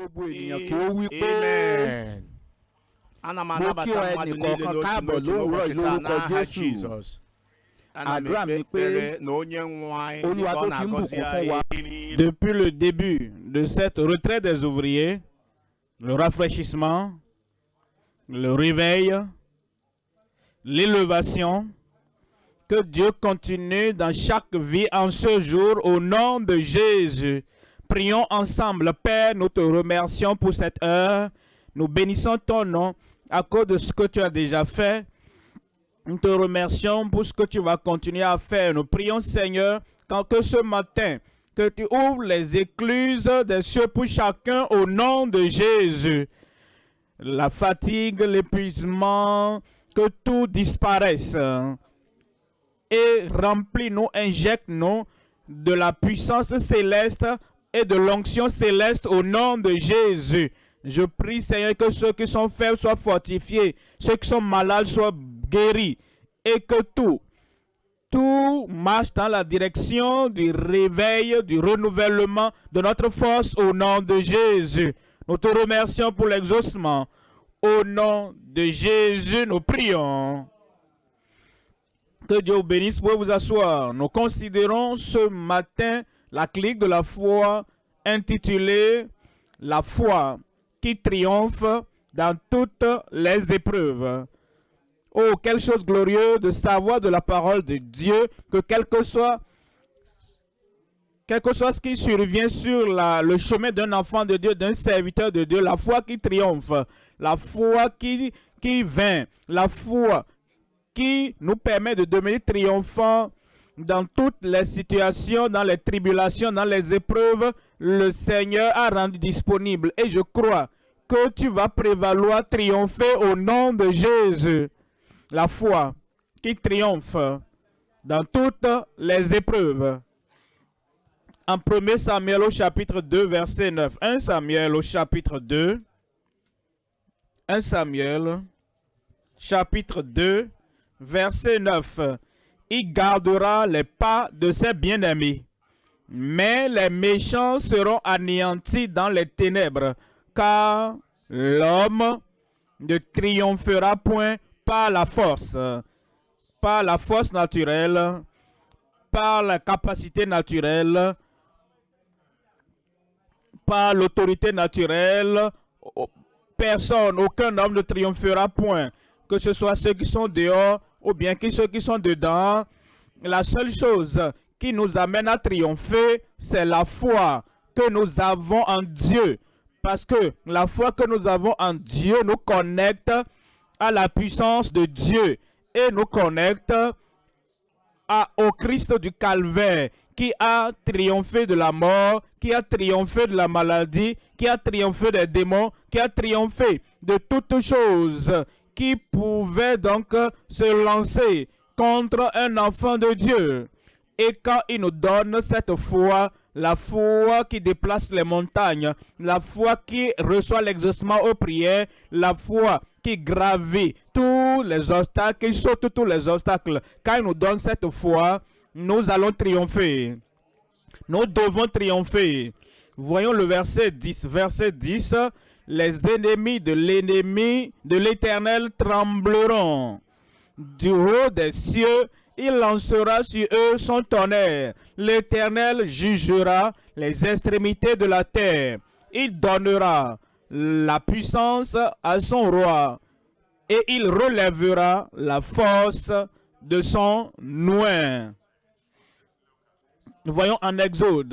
gbogbo ènìyàn kí ó wí pé mo kí ọ káàbọ̀ lówùúrọ̀ lórúkọ Jésù. Àdúrà mi pé Olúwa tó ti ń bùkún fún wa. Depuis le début de cette retraite des ouvriers, le rafraîchissement, le réveil, l'élevation, que Dieu continue dans chaque vie en ce jour au nom de Jésus. Prions ensemble. Père, nous te remercions pour cette heure. Nous bénissons ton nom à cause de ce que tu as déjà fait. Nous te remercions pour ce que tu vas continuer à faire. Nous prions, Seigneur, quand que ce matin, que tu ouvres les écluses des cieux pour chacun au nom de Jésus. La fatigue, l'épuisement, que tout disparaisse. Et remplis-nous, injecte-nous de la puissance céleste et de l'onction céleste au nom de Jésus. Je prie, Seigneur, que ceux qui sont faibles soient fortifiés, ceux qui sont malades soient guéris, et que tout, tout marche dans la direction du réveil, du renouvellement de notre force au nom de Jésus. Nous te remercions pour l'exaucement. Au nom de Jésus, nous prions. Que Dieu vous bénisse. Pouvez vous asseoir. Nous considérons ce matin la clique de la foi intitulée La foi qui triomphe dans toutes les épreuves. Oh, quelle chose glorieuse de savoir de la parole de Dieu que quel que soit, quel que soit ce qui survient sur le chemin d'un enfant de Dieu, d'un serviteur de Dieu, la foi qui triomphe, la foi qui, qui la foi qui nous permet de devenir triomphants dans toutes les situations, dans les tribulations, dans les épreuves, le Seigneur a rendu disponible. Et je crois que tu vas prévaloir, triompher au nom de Jésus. La foi qui triomphe dans toutes les épreuves. En 1 Samuel au chapitre 2, verset 9. 1 Samuel au chapitre 2. 1 Samuel, chapitre 2, verset 9. Il gardera les pas de ses bien-aimés, mais les méchants seront anéantis dans les ténèbres, car l'homme ne triomphera point par la force, par la force naturelle, par la capacité naturelle, par l'autorité naturelle. Personne, aucun homme ne triomphera point, que ce soit ceux qui sont dehors ou bien que ceux qui sont dedans. La seule chose qui nous amène à triompher, c'est la foi que nous avons en Dieu. Parce que la foi que nous avons en Dieu nous connecte à la puissance de Dieu et nous connecte au Christ du calvaire qui a triomphé de la mort, qui a triomphé de la maladie, qui a triomphé des démons, qui a triomphé de toutes choses qui pouvaient donc se lancer contre un enfant de Dieu. Et quand il nous donne cette foi, la foi qui déplace les montagnes, la foi qui reçoit l'exaucement aux prières, la foi qui gravit tous les obstacles, qui saute tous les obstacles. Quand il nous donne cette foi, nous allons triompher. Nous devons triompher. Voyons le verset 10. Verset 10. Les ennemis de l'ennemi de l'Éternel trembleront. Du haut des cieux, il lancera sur eux son tonnerre. L'Éternel jugera les extrémités de la terre. Il donnera la puissance à son roi et il relèvera la force de son noin. Nous voyons en Exode,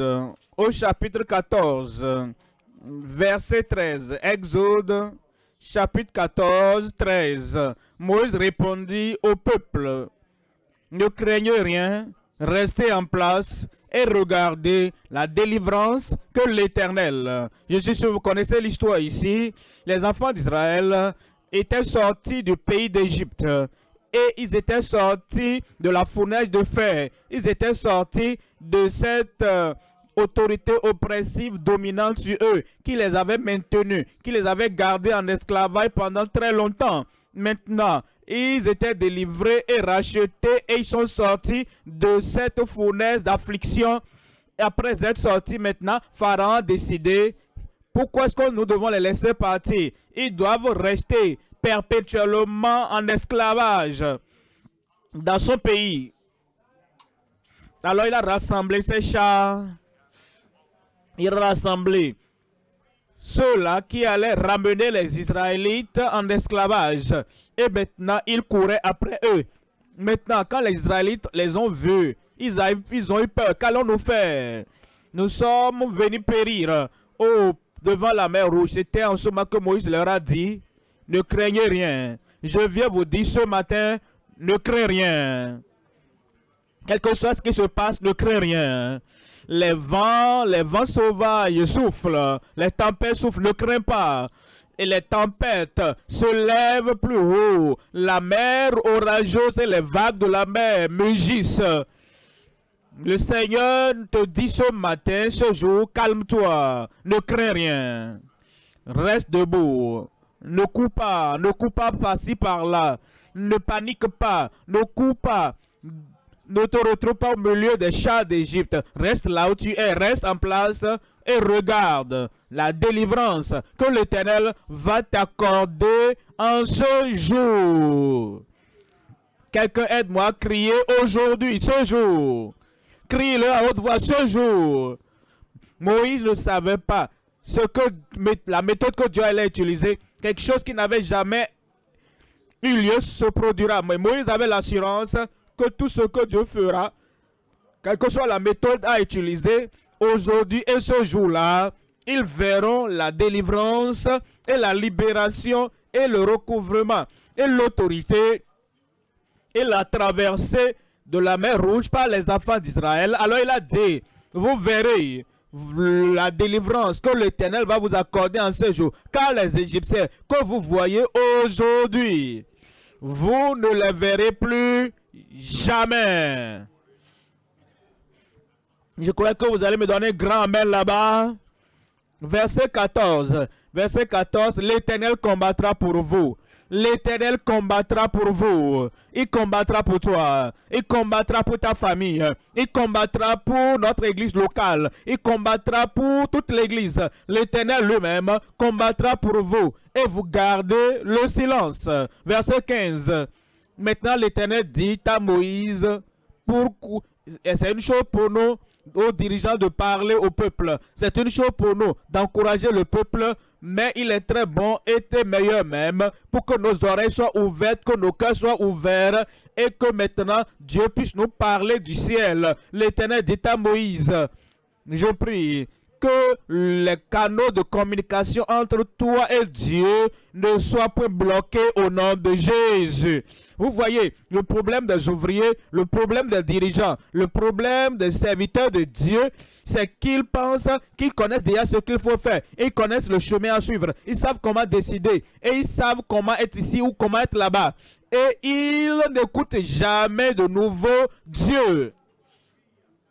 au chapitre 14, verset 13. Exode, chapitre 14, 13. Moïse répondit au peuple, ne craignez rien, restez en place et regardez la délivrance que l'Éternel. Je suis sûr que vous connaissez l'histoire ici. Les enfants d'Israël étaient sortis du pays d'Égypte et ils étaient sortis de la fournaise de fer. Ils étaient sortis de cette euh, autorité oppressive dominante sur eux, qui les avait maintenus, qui les avait gardés en esclavage pendant très longtemps. Maintenant, ils étaient délivrés et rachetés et ils sont sortis de cette fournaise d'affliction. Après être sortis maintenant, Pharaon a décidé Pourquoi est-ce que nous devons les laisser partir? Ils doivent rester perpétuellement en esclavage dans son pays. Alors il a rassemblé ses chars. Il a rassemblé ceux-là qui allaient ramener les Israélites en esclavage. Et maintenant, il courait après eux. Maintenant, quand les Israélites les ont vus, ils, ils ont eu peur. Qu'allons-nous faire? Nous sommes venus périr au, devant la mer rouge. C'était en ce moment que Moïse leur a dit, ne craignez rien. Je viens vous dire ce matin, ne craignez rien. Quel que soit ce qui se passe, ne crains rien. Les vents, les vents sauvages soufflent, les tempêtes soufflent, ne crains pas. Et les tempêtes se lèvent plus haut. La mer orageuse et les vagues de la mer mugissent. Le Seigneur te dit ce matin, ce jour, calme-toi, ne crains rien. Reste debout. Ne cours pas, ne cours pas par-ci par-là. Ne panique pas, ne cours pas. Ne te retrouve pas au milieu des chats d'Égypte. Reste là où tu es, reste en place et regarde la délivrance que l'Éternel va t'accorder en ce jour. Quelqu'un aide-moi à crier aujourd'hui, ce jour. Crie-le à haute voix, ce jour. Moïse ne savait pas ce que la méthode que Dieu allait utiliser, quelque chose qui n'avait jamais eu lieu se produira. Mais Moïse avait l'assurance que tout ce que Dieu fera, quelle que soit la méthode à utiliser, aujourd'hui et ce jour-là, ils verront la délivrance et la libération et le recouvrement et l'autorité et la traversée de la mer Rouge par les enfants d'Israël. Alors il a dit, vous verrez la délivrance que l'Éternel va vous accorder en ce jour. Car les Égyptiens que vous voyez aujourd'hui, vous ne les verrez plus jamais. Je crois que vous allez me donner grand amen là-bas. Verset 14. Verset 14. L'Éternel combattra pour vous. L'Éternel combattra pour vous. Il combattra pour toi. Il combattra pour ta famille. Il combattra pour notre église locale. Il combattra pour toute l'église. L'Éternel lui-même combattra pour vous. Et vous gardez le silence. Verset 15. Maintenant, l'Éternel dit à Moïse, pour... c'est une chose pour nous, aux dirigeants, de parler au peuple. C'est une chose pour nous d'encourager le peuple, mais il est très bon et très meilleur même pour que nos oreilles soient ouvertes, que nos cœurs soient ouverts et que maintenant Dieu puisse nous parler du ciel. L'Éternel dit à Moïse, je prie que les canaux de communication entre toi et Dieu ne soient pas bloqués au nom de Jésus. Vous voyez, le problème des ouvriers, le problème des dirigeants, le problème des serviteurs de Dieu, c'est qu'ils pensent qu'ils connaissent déjà ce qu'il faut faire. Ils connaissent le chemin à suivre. Ils savent comment décider. Et ils savent comment être ici ou comment être là-bas. Et ils n'écoutent jamais de nouveau Dieu.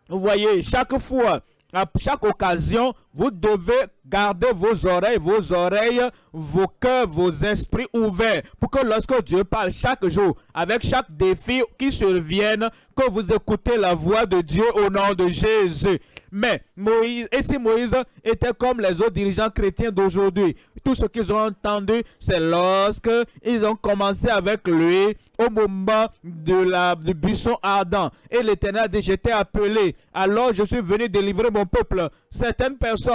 Vous voyez, chaque fois à chaque occasion, vous devez garder vos oreilles, vos oreilles, vos cœurs, vos esprits ouverts pour que lorsque Dieu parle chaque jour, avec chaque défi qui survienne, que vous écoutez la voix de Dieu au nom de Jésus. Mais Moïse, et si Moïse était comme les autres dirigeants chrétiens d'aujourd'hui, tout ce qu'ils ont entendu, c'est lorsque ils ont commencé avec lui au moment de la, du buisson ardent. Et l'Éternel a dit, j'étais appelé, alors je suis venu délivrer mon peuple. Certaines personnes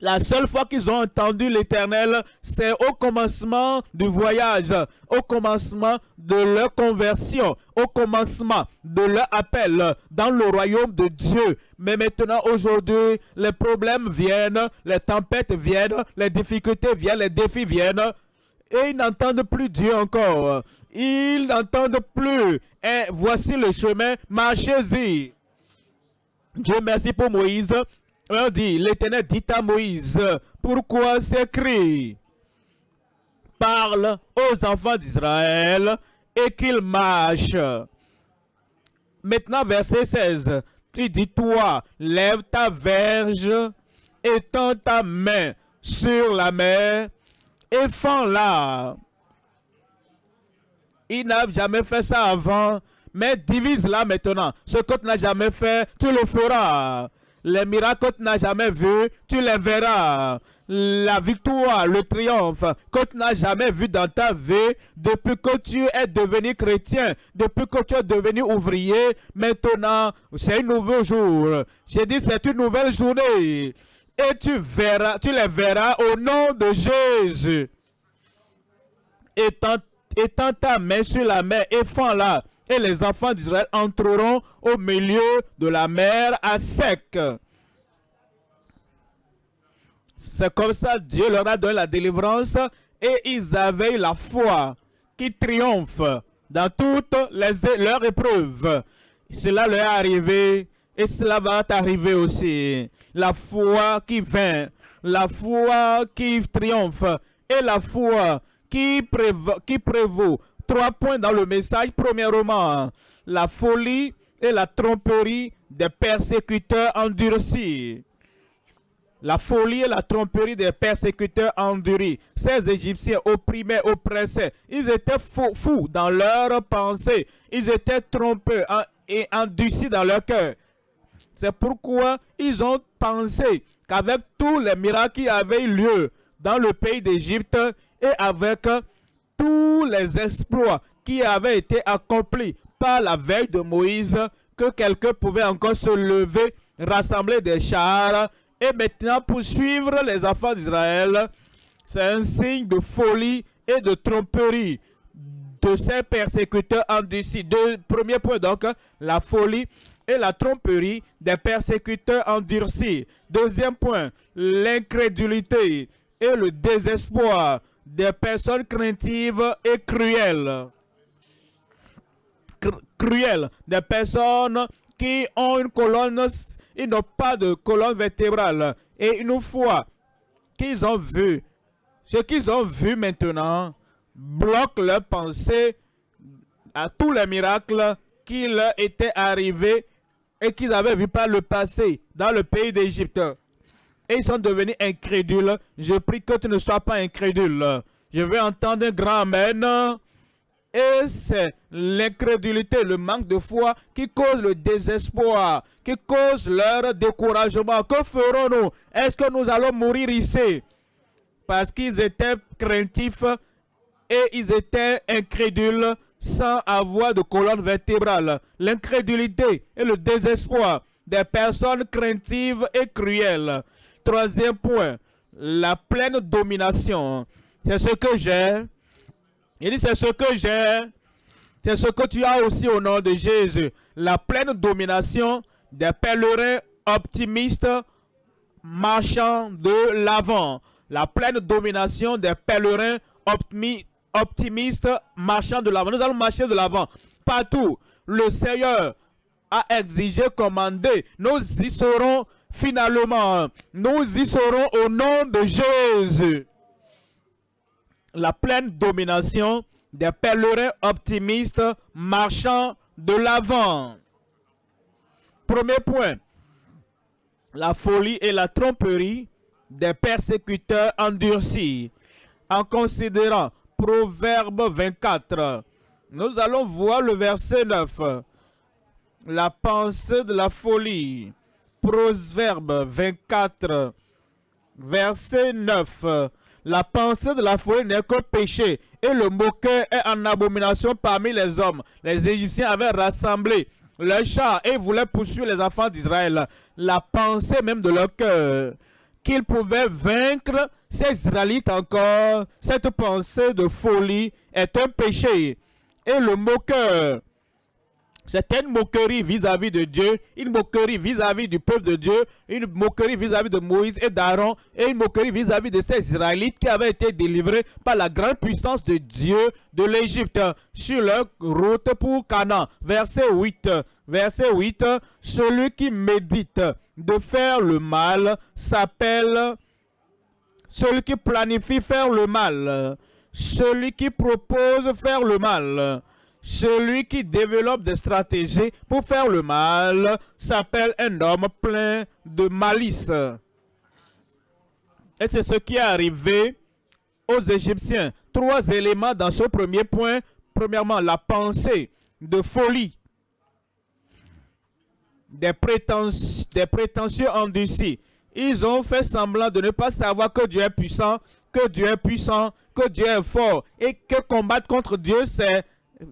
la seule fois qu'ils ont entendu l'Éternel, c'est au commencement du voyage, au commencement de leur conversion, au commencement de leur appel dans le royaume de Dieu. Mais maintenant, aujourd'hui, les problèmes viennent, les tempêtes viennent, les difficultés viennent, les défis viennent. Et ils n'entendent plus Dieu encore. Ils n'entendent plus. Et voici le chemin, marchez-y. Dieu merci pour Moïse. On dit, l'Éternel dit à Moïse, pourquoi s'écrit Parle aux enfants d'Israël et qu'ils marchent. Maintenant, verset 16, il dit, toi, lève ta verge, étends ta main sur la mer et fends-la. Il n'a jamais fait ça avant, mais divise-la maintenant. Ce que tu n'as jamais fait, tu le feras. Les miracles que tu n'as jamais vus, tu les verras. La victoire, le triomphe que tu n'as jamais vu dans ta vie depuis que tu es devenu chrétien, depuis que tu es devenu ouvrier. Maintenant, c'est un nouveau jour. J'ai dit c'est une nouvelle journée. Et tu verras, tu les verras au nom de Jésus. Étends, étends ta main sur la mer et fends-la et les enfants d'Israël entreront au milieu de la mer à sec. C'est comme ça Dieu leur a donné la délivrance et ils avaient la foi qui triomphe dans toutes les, leurs épreuves. Cela leur est arrivé et cela va t'arriver aussi. La foi qui vient, la foi qui triomphe et la foi qui, qui prévaut Trois points dans le message. Premièrement, la folie et la tromperie des persécuteurs endurcis. La folie et la tromperie des persécuteurs endurcis. Ces Égyptiens opprimés, oppressés, ils étaient fous, fous dans leurs pensées. Ils étaient trompés et endurcis dans leur cœur. C'est pourquoi ils ont pensé qu'avec tous les miracles qui avaient eu lieu dans le pays d'Égypte et avec tous les exploits qui avaient été accomplis par la veille de Moïse, que quelqu'un pouvait encore se lever, rassembler des chars et maintenant poursuivre les enfants d'Israël. C'est un signe de folie et de tromperie de ces persécuteurs endurcis. Deux, premier point donc, la folie et la tromperie des persécuteurs endurcis. Deuxième point, l'incrédulité et le désespoir des personnes craintives et cruelles. cruelles, des personnes qui ont une colonne, ils n'ont pas de colonne vertébrale. Et une fois qu'ils ont vu, ce qu'ils ont vu maintenant bloque leur pensée à tous les miracles qui leur étaient arrivés et qu'ils avaient vu par le passé dans le pays d'Égypte et ils sont devenus incrédules. Je prie que tu ne sois pas incrédule. Je veux entendre un grand Amen. Et c'est l'incrédulité, le manque de foi qui cause le désespoir, qui cause leur découragement. Que ferons-nous? Est-ce que nous allons mourir ici? Parce qu'ils étaient craintifs et ils étaient incrédules sans avoir de colonne vertébrale. L'incrédulité et le désespoir des personnes craintives et cruelles. Troisième point, la pleine domination. C'est ce que j'ai. Il dit, c'est ce que j'ai. C'est ce que tu as aussi au nom de Jésus. La pleine domination des pèlerins optimistes marchant de l'avant. La pleine domination des pèlerins optimistes marchant de l'avant. Nous allons marcher de l'avant. Partout, le Seigneur a exigé, commandé. Nous y serons Finalement, nous y serons au nom de Jésus. La pleine domination des pèlerins optimistes marchant de l'avant. Premier point, la folie et la tromperie des persécuteurs endurcis. En considérant Proverbe 24, nous allons voir le verset 9. La pensée de la folie. Proverbe 24, verset 9. La pensée de la folie n'est que péché et le moqueur est en abomination parmi les hommes. Les Égyptiens avaient rassemblé leurs chars et voulaient poursuivre les enfants d'Israël. La pensée même de leur cœur qu'ils pouvaient vaincre ces Israélites encore, cette pensée de folie est un péché. Et le moqueur c'est une moquerie vis-à-vis de Dieu, une moquerie vis-à-vis du peuple de Dieu, une moquerie vis-à-vis de Moïse et d'Aaron, et une moquerie vis-à-vis de ces Israélites qui avaient été délivrés par la grande puissance de Dieu de l'Égypte sur leur route pour Canaan. Verset 8. Verset 8. Celui qui médite de faire le mal s'appelle celui qui planifie faire le mal, celui qui propose faire le mal celui qui développe des stratégies pour faire le mal s'appelle un homme plein de malice. Et c'est ce qui est arrivé aux Égyptiens. Trois éléments dans ce premier point. Premièrement, la pensée de folie. des, prétens- des prétentieux endurcis. Ils ont fait semblant de ne pas savoir que Dieu est puissant, que Dieu est puissant, que Dieu est fort et que combattre contre Dieu, c'est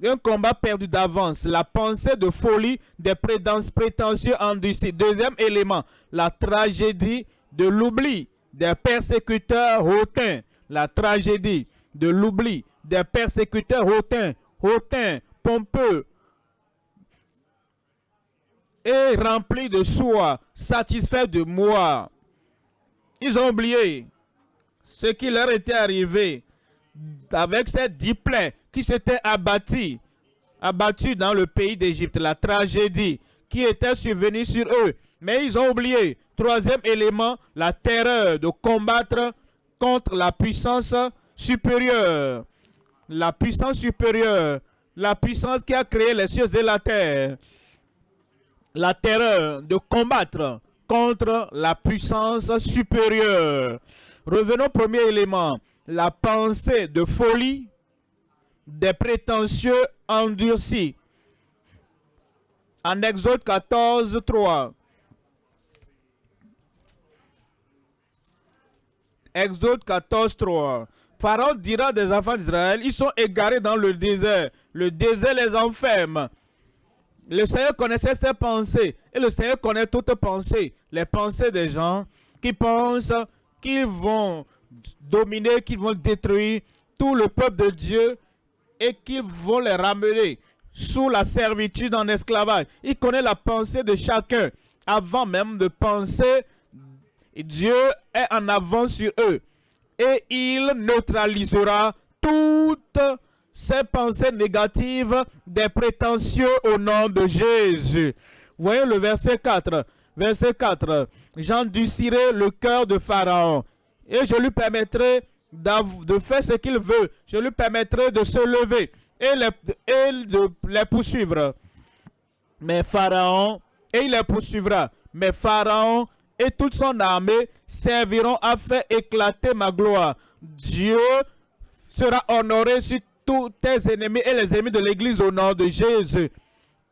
un combat perdu d'avance. La pensée de folie des prétentieux endurcis. Deuxième élément, la tragédie de l'oubli des persécuteurs hautains. La tragédie de l'oubli des persécuteurs hautains, hautains, pompeux et remplis de soi, satisfaits de moi. Ils ont oublié ce qui leur était arrivé avec ces dix plaies qui s'étaient abattus, abattus dans le pays d'Égypte, la tragédie qui était survenue sur eux. Mais ils ont oublié, troisième élément, la terreur de combattre contre la puissance supérieure. La puissance supérieure, la puissance qui a créé les cieux et la terre. La terreur de combattre contre la puissance supérieure. Revenons au premier élément, la pensée de folie des prétentieux endurcis. En Exode 14, 3. Exode 14, 3. Pharaon dira des enfants d'Israël, ils sont égarés dans le désert. Le désert les enferme. Le Seigneur connaissait ses pensées. Et le Seigneur connaît toutes pensées. Les pensées des gens qui pensent qu'ils vont dominer, qu'ils vont détruire tout le peuple de Dieu et qu'ils vont les ramener sous la servitude en esclavage. Il connaît la pensée de chacun avant même de penser. Dieu est en avant sur eux et il neutralisera toutes ces pensées négatives des prétentieux au nom de Jésus. Voyez le verset 4. Verset 4. J'endurcirai le cœur de Pharaon et je lui permettrai de faire ce qu'il veut. Je lui permettrai de se lever et de les poursuivre. Mais Pharaon, et il les poursuivra. Mais Pharaon et toute son armée serviront à faire éclater ma gloire. Dieu sera honoré sur tous tes ennemis et les ennemis de l'Église au nom de Jésus.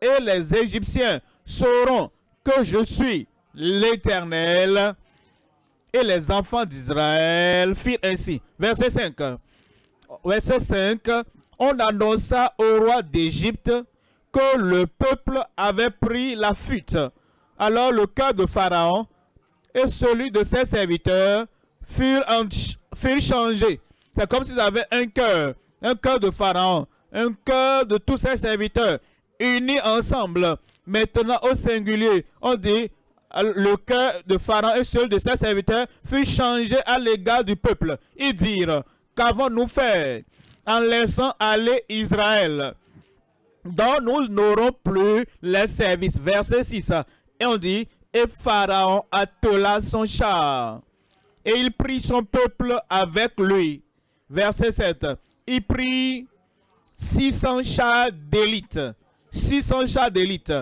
Et les Égyptiens sauront que je suis l'Éternel. Et les enfants d'Israël firent ainsi. Verset 5. Verset 5. On annonça au roi d'Égypte que le peuple avait pris la fuite. Alors le cœur de Pharaon et celui de ses serviteurs furent, en- furent changés. C'est comme s'ils avaient un cœur, un cœur de Pharaon, un cœur de tous ses serviteurs, unis ensemble. Maintenant, au singulier, on dit le cœur de Pharaon et celui de ses serviteurs furent changés à l'égard du peuple. Ils dirent, qu'avons-nous fait en laissant aller Israël? Dont nous n'aurons plus les services. Verset 6. Et on dit, et Pharaon attela son char. Et il prit son peuple avec lui. Verset 7. Il prit 600 chars d'élite. 600 chars d'élite.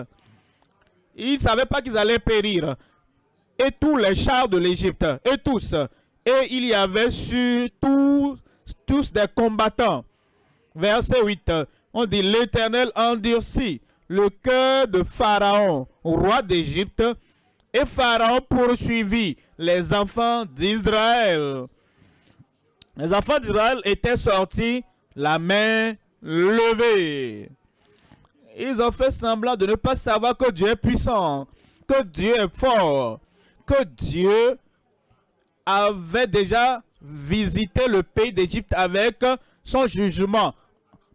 Ils ne savaient pas qu'ils allaient périr. Et tous les chars de l'Égypte. Et tous. Et il y avait sur tous, tous des combattants. Verset 8. On dit l'Éternel endurcit le cœur de Pharaon, roi d'Égypte, et Pharaon poursuivit les enfants d'Israël. Les enfants d'Israël étaient sortis la main levée. Ils ont fait semblant de ne pas savoir que Dieu est puissant, que Dieu est fort, que Dieu avait déjà visité le pays d'Égypte avec son jugement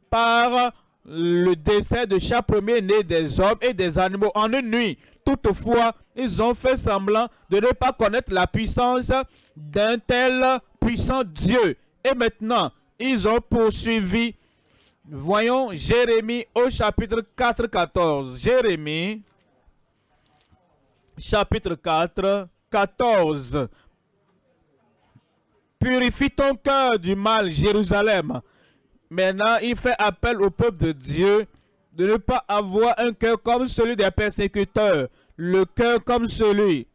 par le décès de chaque premier-né des hommes et des animaux en une nuit. Toutefois, ils ont fait semblant de ne pas connaître la puissance d'un tel puissant Dieu. Et maintenant, ils ont poursuivi. Voyons Jérémie au chapitre 4, 14. Jérémie, chapitre 4, 14. Purifie ton cœur du mal, Jérusalem. Maintenant, il fait appel au peuple de Dieu de ne pas avoir un cœur comme celui des persécuteurs, le cœur comme celui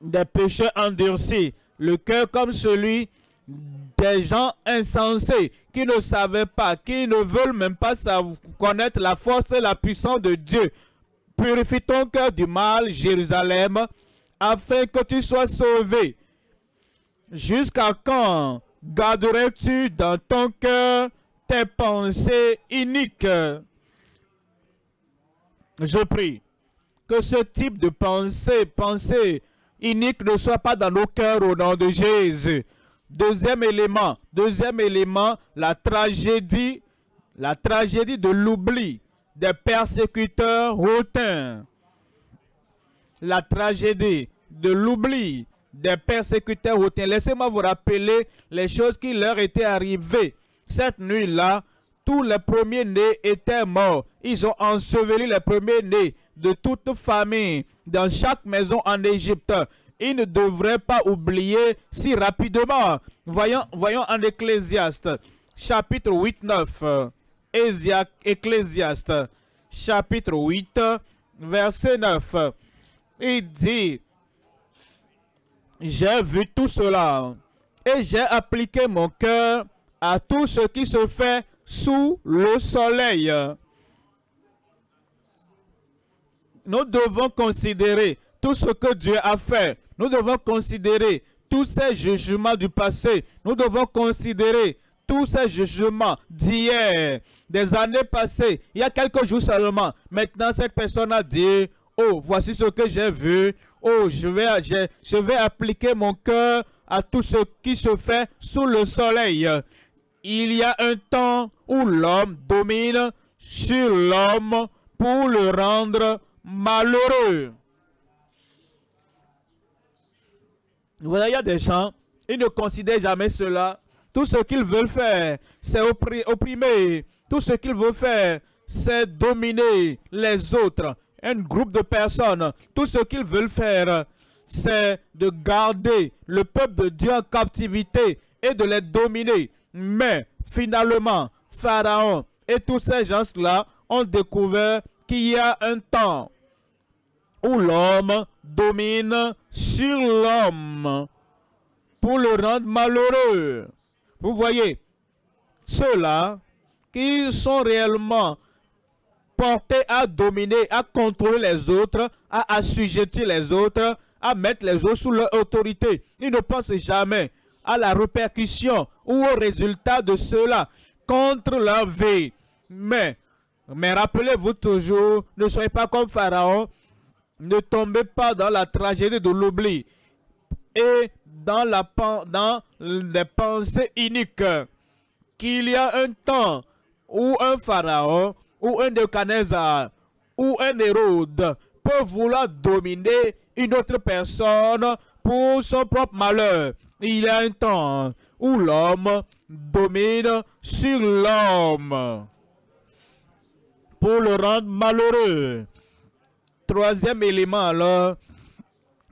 des pécheurs endurcis, le cœur comme celui des gens insensés qui ne savaient pas, qui ne veulent même pas connaître la force et la puissance de Dieu Purifie ton cœur du mal, Jérusalem, afin que tu sois sauvé. Jusqu'à quand garderais-tu dans ton cœur tes pensées iniques? Je prie que ce type de pensée, pensée inique ne soit pas dans nos cœurs au nom de Jésus. Deuxième élément, deuxième élément, la tragédie, la tragédie de l'oubli des persécuteurs hautains. La tragédie de l'oubli des persécuteurs hautains. Laissez-moi vous rappeler les choses qui leur étaient arrivées. Cette nuit-là, tous les premiers-nés étaient morts. Ils ont enseveli les premiers-nés de toute famille dans chaque maison en Égypte. Ils ne devraient pas oublier si rapidement. Voyons, voyons en Ecclésiaste, chapitre 8, 9. Ecclésiaste, chapitre 8, verset 9. Il dit, j'ai vu tout cela et j'ai appliqué mon cœur à tout ce qui se fait sous le soleil. Nous devons considérer tout ce que Dieu a fait. Nous devons considérer tous ces jugements du passé. Nous devons considérer tous ces jugements d'hier, des années passées, il y a quelques jours seulement. Maintenant, cette personne a dit, oh, voici ce que j'ai vu. Oh, je vais, je, vais appliquer mon cœur à tout ce qui se fait sous le soleil. Il y a un temps où l'homme domine sur l'homme pour le rendre malheureux. Voyez, il y a des gens, ils ne considèrent jamais cela. Tout ce qu'ils veulent faire, c'est opprimer. Tout ce qu'ils veulent faire, c'est dominer les autres. Un groupe de personnes, tout ce qu'ils veulent faire, c'est de garder le peuple de Dieu en captivité et de les dominer. Mais finalement, Pharaon et tous ces gens-là ont découvert qu'il y a un temps où l'homme domine sur l'homme pour le rendre malheureux. Vous voyez, ceux-là qui sont réellement portés à dominer, à contrôler les autres, à assujettir les autres, à mettre les autres sous leur autorité. Ils ne pensent jamais à la répercussion ou au résultat de cela contre leur vie. Mais, mais rappelez-vous toujours, ne soyez pas comme Pharaon, ne tombez pas dans la tragédie de l'oubli et dans, la, dans les pensées uniques qu'il y a un temps où un pharaon ou un Nebuchadnezzar ou un Hérode peut vouloir dominer une autre personne pour son propre malheur. Il y a un temps où l'homme domine sur l'homme pour le rendre malheureux. Troisième élément alors,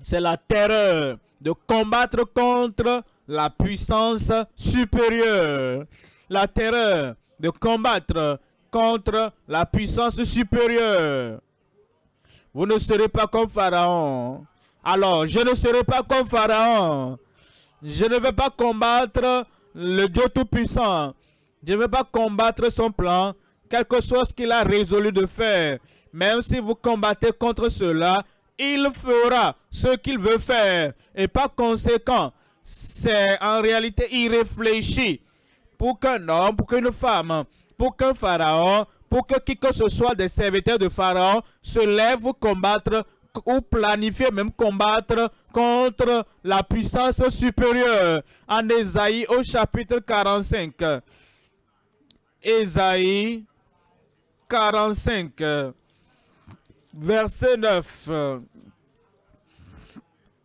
c'est la terreur de combattre contre la puissance supérieure. La terreur de combattre contre la puissance supérieure. Vous ne serez pas comme Pharaon. Alors, je ne serai pas comme Pharaon. Je ne vais pas combattre le Dieu Tout-Puissant. Je ne vais pas combattre son plan, quelque chose qu'il a résolu de faire. Même si vous combattez contre cela, il fera ce qu'il veut faire. Et par conséquent, c'est en réalité irréfléchi pour qu'un homme, pour qu'une femme, pour qu'un pharaon, pour que qui que ce soit des serviteurs de pharaon se lève pour combattre ou planifier même combattre contre la puissance supérieure. En Ésaïe au chapitre 45. Ésaïe 45 verset 9.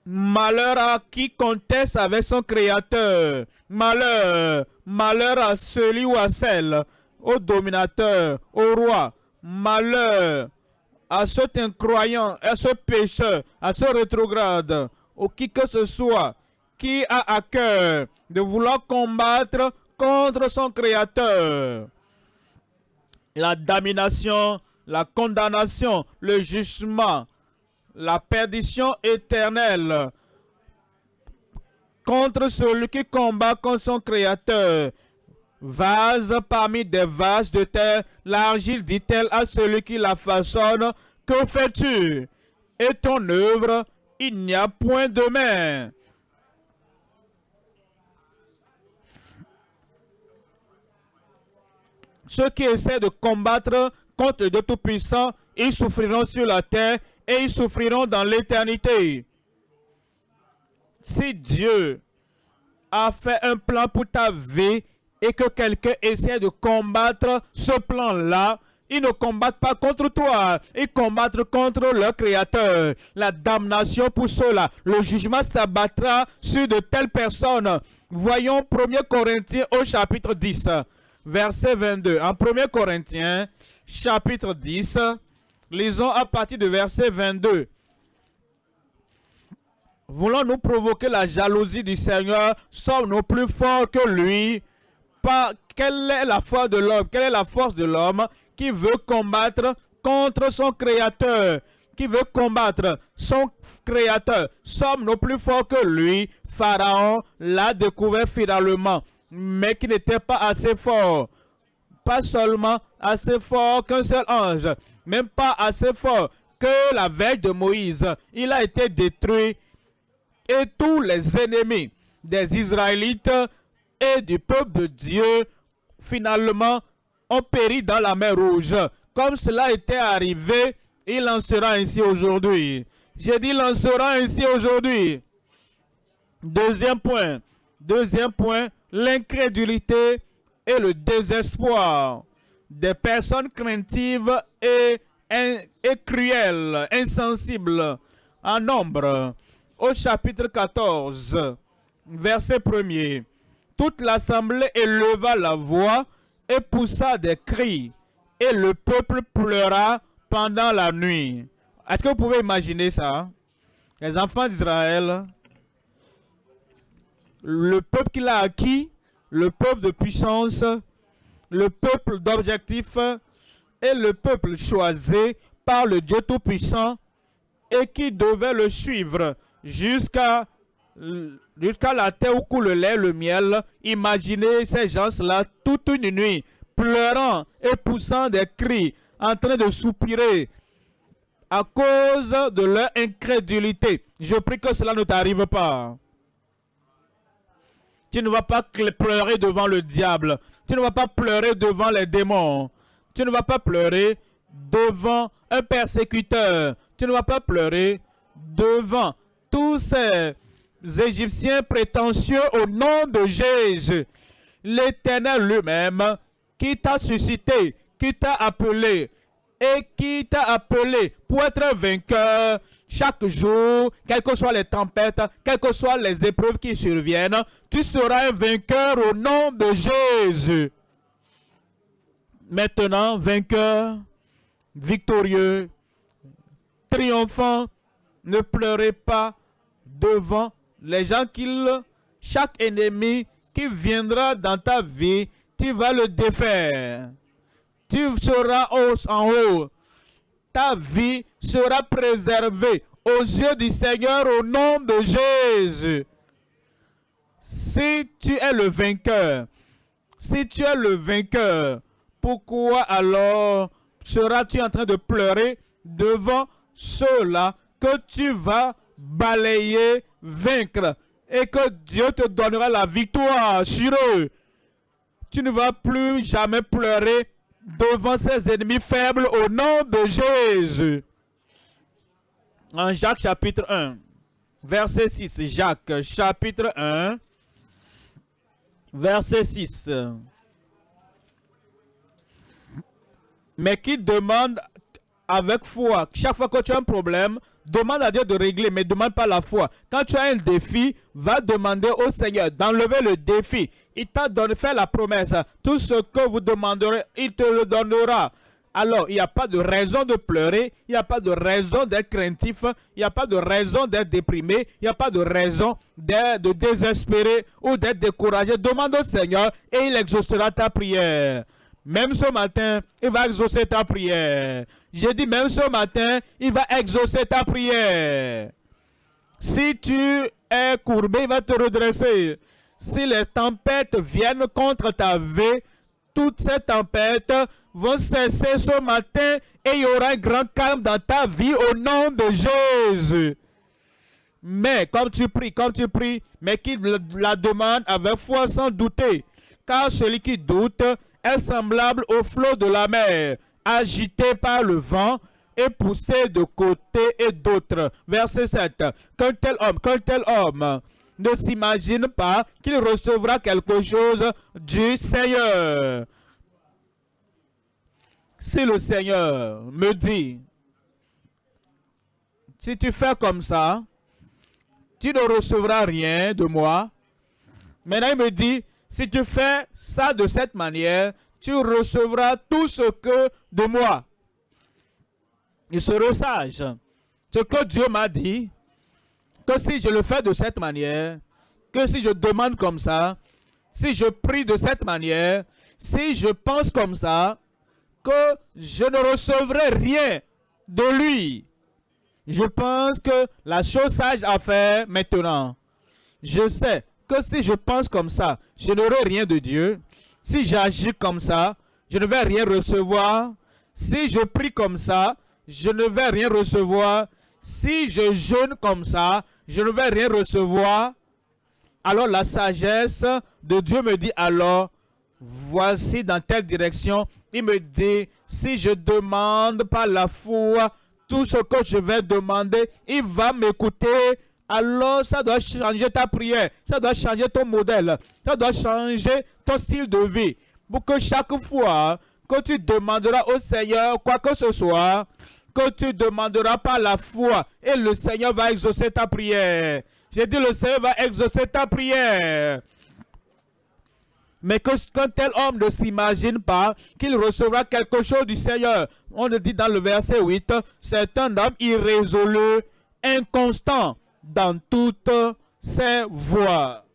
Malheur à qui conteste avec son Créateur. Malheur, malheur à celui ou à celle, au dominateur, au roi. Malheur à cet incroyant, à ce pécheur, à ce rétrograde, ou qui que ce soit, qui a à cœur de vouloir combattre contre son Créateur. La domination la condamnation, le jugement, la perdition éternelle contre celui qui combat contre son Créateur. Vase parmi des vases de terre, l'argile dit-elle à celui qui la façonne, que fais-tu? Et ton œuvre, il n'y a point de main. Ceux qui essaient de combattre contre Dieu Tout-Puissant, ils souffriront sur la terre et ils souffriront dans l'éternité. Si Dieu a fait un plan pour ta vie et que quelqu'un essaie de combattre ce plan-là, ils ne combattent pas contre toi, ils combattent contre leur créateur. La damnation pour cela, le jugement s'abattra sur de telles personnes. Voyons 1 Corinthiens au chapitre 10, verset 22. En 1 Corinthiens, chapitre 10, lisons à partir de verset 22. Voulons-nous provoquer la jalousie du Seigneur? Sommes-nous plus forts que lui? Quelle est la foi de l'homme? Quelle est la force de l'homme qui veut combattre contre son Créateur? Qui veut combattre son Créateur? Sommes-nous plus forts que lui? Pharaon l'a découvert finalement, mais qui n'était pas assez fort. Pas seulement assez fort qu'un seul ange, même pas assez fort que la veille de Moïse. Il a été détruit et tous les ennemis des Israélites et du peuple de Dieu, finalement, ont péri dans la mer Rouge. Comme cela était arrivé, il en sera ainsi aujourd'hui. J'ai dit, il en sera ainsi aujourd'hui. Deuxième point. Deuxième point, l'incrédulité et le désespoir des personnes craintives et, cruelles, insensibles en nombre au chapitre 14, verset 1 Toute l'assemblée éleva la voix et poussa des cris, et le peuple pleura pendant la nuit. Est-ce que vous pouvez imaginer ça? Les enfants d'Israël, le peuple qu'il a acquis, le peuple de puissance, le peuple d'objectif et le peuple choisi par le Dieu Tout-Puissant et qui devait le suivre jusqu'à jusqu'à la terre où coule le lait, le miel. Imaginez ces gens-là toute une nuit, pleurant et poussant des cris, en train de soupirer à cause de leur incrédulité. Je prie que cela ne t'arrive pas. Tu ne vas pas pleurer devant le diable. Tu ne vas pas pleurer devant les démons. Tu ne vas pas pleurer devant un persécuteur. Tu ne vas pas pleurer devant tous ces Égyptiens prétentieux au nom de Jésus. L'Éternel lui-même qui t'a suscité, qui t'a appelé et qui t'a appelé pour être vainqueur chaque jour, quelles que soient les tempêtes, quelles que soient les épreuves qui surviennent, tu seras un vainqueur au nom de Jésus. Maintenant, vainqueur, victorieux, triomphant, ne pleurez pas devant les gens qu'il, chaque ennemi qui viendra dans ta vie, tu vas le défaire. Tu seras en haut. Ta vie sera préservée aux yeux du Seigneur au nom de Jésus. Si tu es le vainqueur, si tu es le vainqueur, pourquoi alors seras-tu en train de pleurer devant ceux-là que tu vas balayer, vaincre et que Dieu te donnera la victoire sur eux? Tu ne vas plus jamais pleurer devant ces ennemis faibles au nom de Jésus. En Jacques chapitre 1, verset 6. Jacques chapitre 1, verset 6. Mais qui demande avec foi. Chaque fois que tu as un problème, demande à Dieu de régler, mais demande pas la foi. Quand tu as un défi, va demander au Seigneur d'enlever le défi. Il t'a donné, fait la promesse. Tout ce que vous demanderez, il te le donnera. Alors, il n'y a pas de raison de pleurer, il n'y a pas de raison d'être craintif, il n'y a pas de raison d'être déprimé, il n'y a pas de raison de désespérer ou d'être découragé. Demande au Seigneur et il exaucera ta prière. Même ce matin, il va exaucer ta prière. J'ai dit même ce matin, il va exaucer ta prière. Si tu es courbé, il va te redresser. Si les tempêtes viennent contre ta vie, toutes ces tempêtes vont cesser ce matin et il y aura un grand calme dans ta vie au nom de Jésus. Mais comme tu pries, comme tu pries, mais qu'il la demande avec foi sans douter. Car celui qui doute est semblable au flot de la mer, agité par le vent et poussé de côté et d'autre. Verset 7. Qu'un tel homme, qu'un tel homme ne s'imagine pas qu'il recevra quelque chose du Seigneur. Si le Seigneur me dit, si tu fais comme ça, tu ne recevras rien de moi. Maintenant, il me dit, si tu fais ça de cette manière, tu recevras tout ce que de moi. Il serait sage. Ce que Dieu m'a dit, que si je le fais de cette manière, que si je demande comme ça, si je prie de cette manière, si je pense comme ça, que je ne recevrai rien de lui. Je pense que la chose sage à faire maintenant, je sais que si je pense comme ça, je n'aurai rien de Dieu. Si j'agis comme ça, je ne vais rien recevoir. Si je prie comme ça, je ne vais rien recevoir. Si je jeûne comme ça, je ne vais rien recevoir. Alors la sagesse de Dieu me dit alors, voici dans telle direction. Il me dit, si je demande par la foi tout ce que je vais demander, il va m'écouter. Alors ça doit changer ta prière, ça doit changer ton modèle, ça doit changer ton style de vie. Pour que chaque fois que tu demanderas au Seigneur quoi que ce soit, que tu demanderas par la foi et le Seigneur va exaucer ta prière. J'ai dit le Seigneur va exaucer ta prière. Mais qu'un tel homme ne s'imagine pas qu'il recevra quelque chose du Seigneur. On le dit dans le verset 8, c'est un homme irrésolu, inconstant dans toutes ses voies.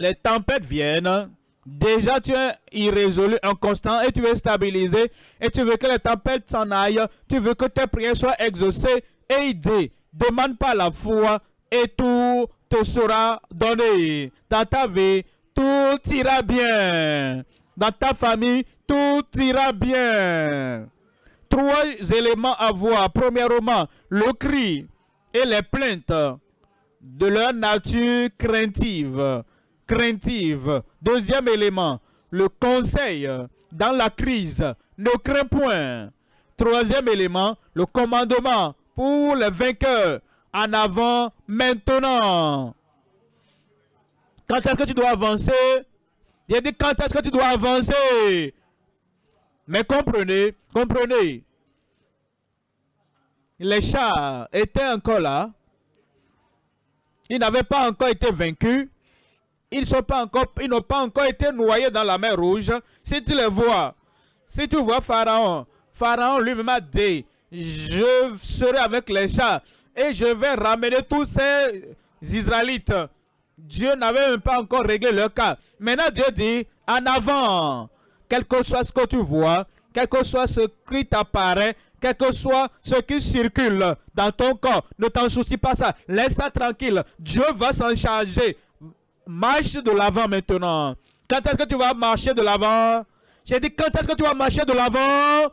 Les tempêtes viennent. Déjà, tu es irrésolu, inconstant et tu veux stabiliser et tu veux que les tempêtes s'en aillent. Tu veux que tes prières soient exaucées. Et il dit, demande pas la foi et tout te sera donné. Dans ta vie, tout ira bien. Dans ta famille, tout ira bien. Trois éléments à voir. Premièrement, le cri et les plaintes de leur nature craintive. Craintive. Deuxième élément, le conseil dans la crise. Ne crains point. Troisième élément, le commandement pour les vainqueurs. En avant, maintenant. Quand est-ce que tu dois avancer? J'ai dit quand est-ce que tu dois avancer? Mais comprenez, comprenez. Les chats étaient encore là. Ils n'avaient pas encore été vaincus. Ils n'ont pas, encore, été noyés dans la mer rouge. Si tu les vois, si tu vois Pharaon, Pharaon lui-même a dit, je serai avec les chats et je vais ramener tous ces Israélites. Dieu n'avait même pas encore réglé leur cas. Maintenant, Dieu dit, en avant, quel que soit ce que tu vois, quel que soit ce qui t'apparaît, quel que soit ce qui circule dans ton corps, ne t'en soucie pas ça. Laisse ça tranquille. Dieu va s'en charger. Marche de l'avant maintenant. Quand est-ce que tu vas marcher de l'avant? J'ai dit, quand est-ce que tu vas marcher de l'avant?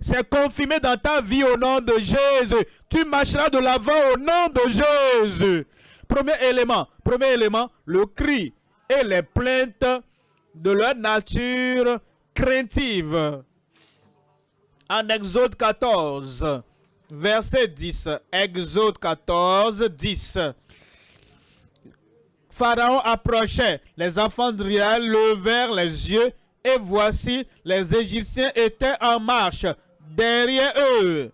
C'est confirmé dans ta vie au nom de Jésus. Tu marcheras de l'avant au nom de Jésus. Premier élément, premier élément, le cri et les plaintes de leur nature craintive. En Exode 14, verset 10. Exode 14, 10. Pharaon approchait, les enfants d'Israël levèrent les yeux et voici les Égyptiens étaient en marche derrière eux.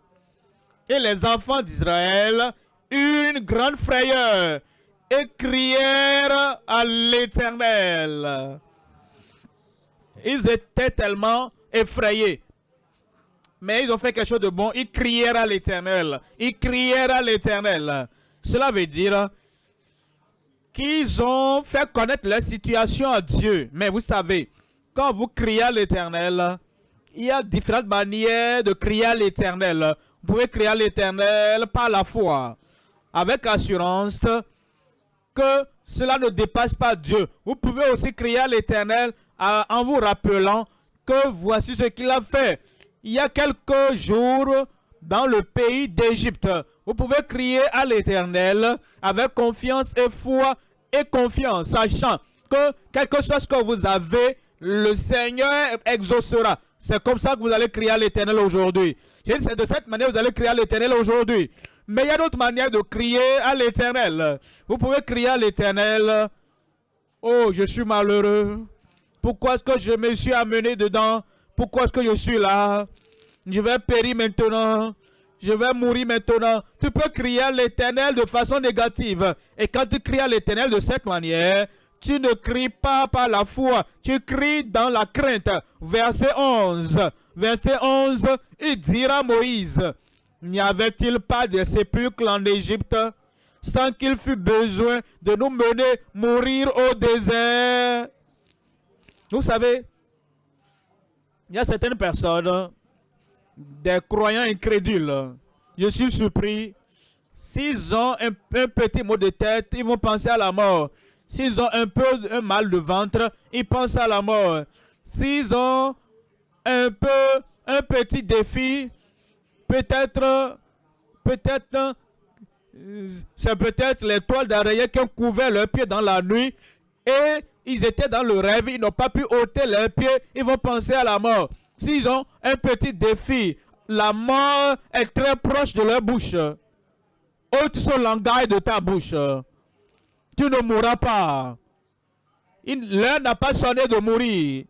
Et les enfants d'Israël eurent une grande frayeur et crièrent à l'Éternel. Ils étaient tellement effrayés. Mais ils ont fait quelque chose de bon. Ils crièrent à l'Éternel. Ils crièrent à l'Éternel. Cela veut dire qu'ils ont fait connaître leur situation à Dieu. Mais vous savez, quand vous criez à l'Éternel, il y a différentes manières de crier à l'Éternel. Vous pouvez crier à l'Éternel par la foi, avec assurance que cela ne dépasse pas Dieu. Vous pouvez aussi crier à l'Éternel en vous rappelant que voici ce qu'il a fait. Il y a quelques jours dans le pays d'Égypte. Vous pouvez crier à l'Éternel avec confiance et foi et confiance, sachant que quel que soit ce que vous avez, le Seigneur exaucera. C'est comme ça que vous allez crier à l'Éternel aujourd'hui. C'est de cette manière que vous allez crier à l'Éternel aujourd'hui. Mais il y a d'autres manières de crier à l'Éternel. Vous pouvez crier à l'Éternel. Oh, je suis malheureux. Pourquoi est-ce que je me suis amené dedans? Pourquoi est-ce que je suis là? Je vais périr maintenant. Je vais mourir maintenant. Tu peux crier à l'éternel de façon négative. Et quand tu cries à l'éternel de cette manière, tu ne cries pas par la foi. Tu cries dans la crainte. Verset 11. Verset 11, il dira à Moïse, n'y avait-il pas de sépulcres en Égypte sans qu'il fût besoin de nous mener mourir au désert? Vous savez, il y a certaines personnes, des croyants incrédules. Je suis surpris. S'ils ont un, petit mot de tête, ils vont penser à la mort. S'ils ont un peu un mal de ventre, ils pensent à la mort. S'ils ont un peu un petit défi, peut-être, peut-être, euh, c'est peut-être les toiles qui ont couvert leurs pieds dans la nuit et ils étaient dans le rêve, ils n'ont pas pu ôter leurs pieds, ils vont penser à la mort. S'ils ont un petit défi, la mort est très proche de leur bouche. Ôte ce langage de ta bouche. Tu ne mourras pas. L'heure n'a pas sonné de mourir.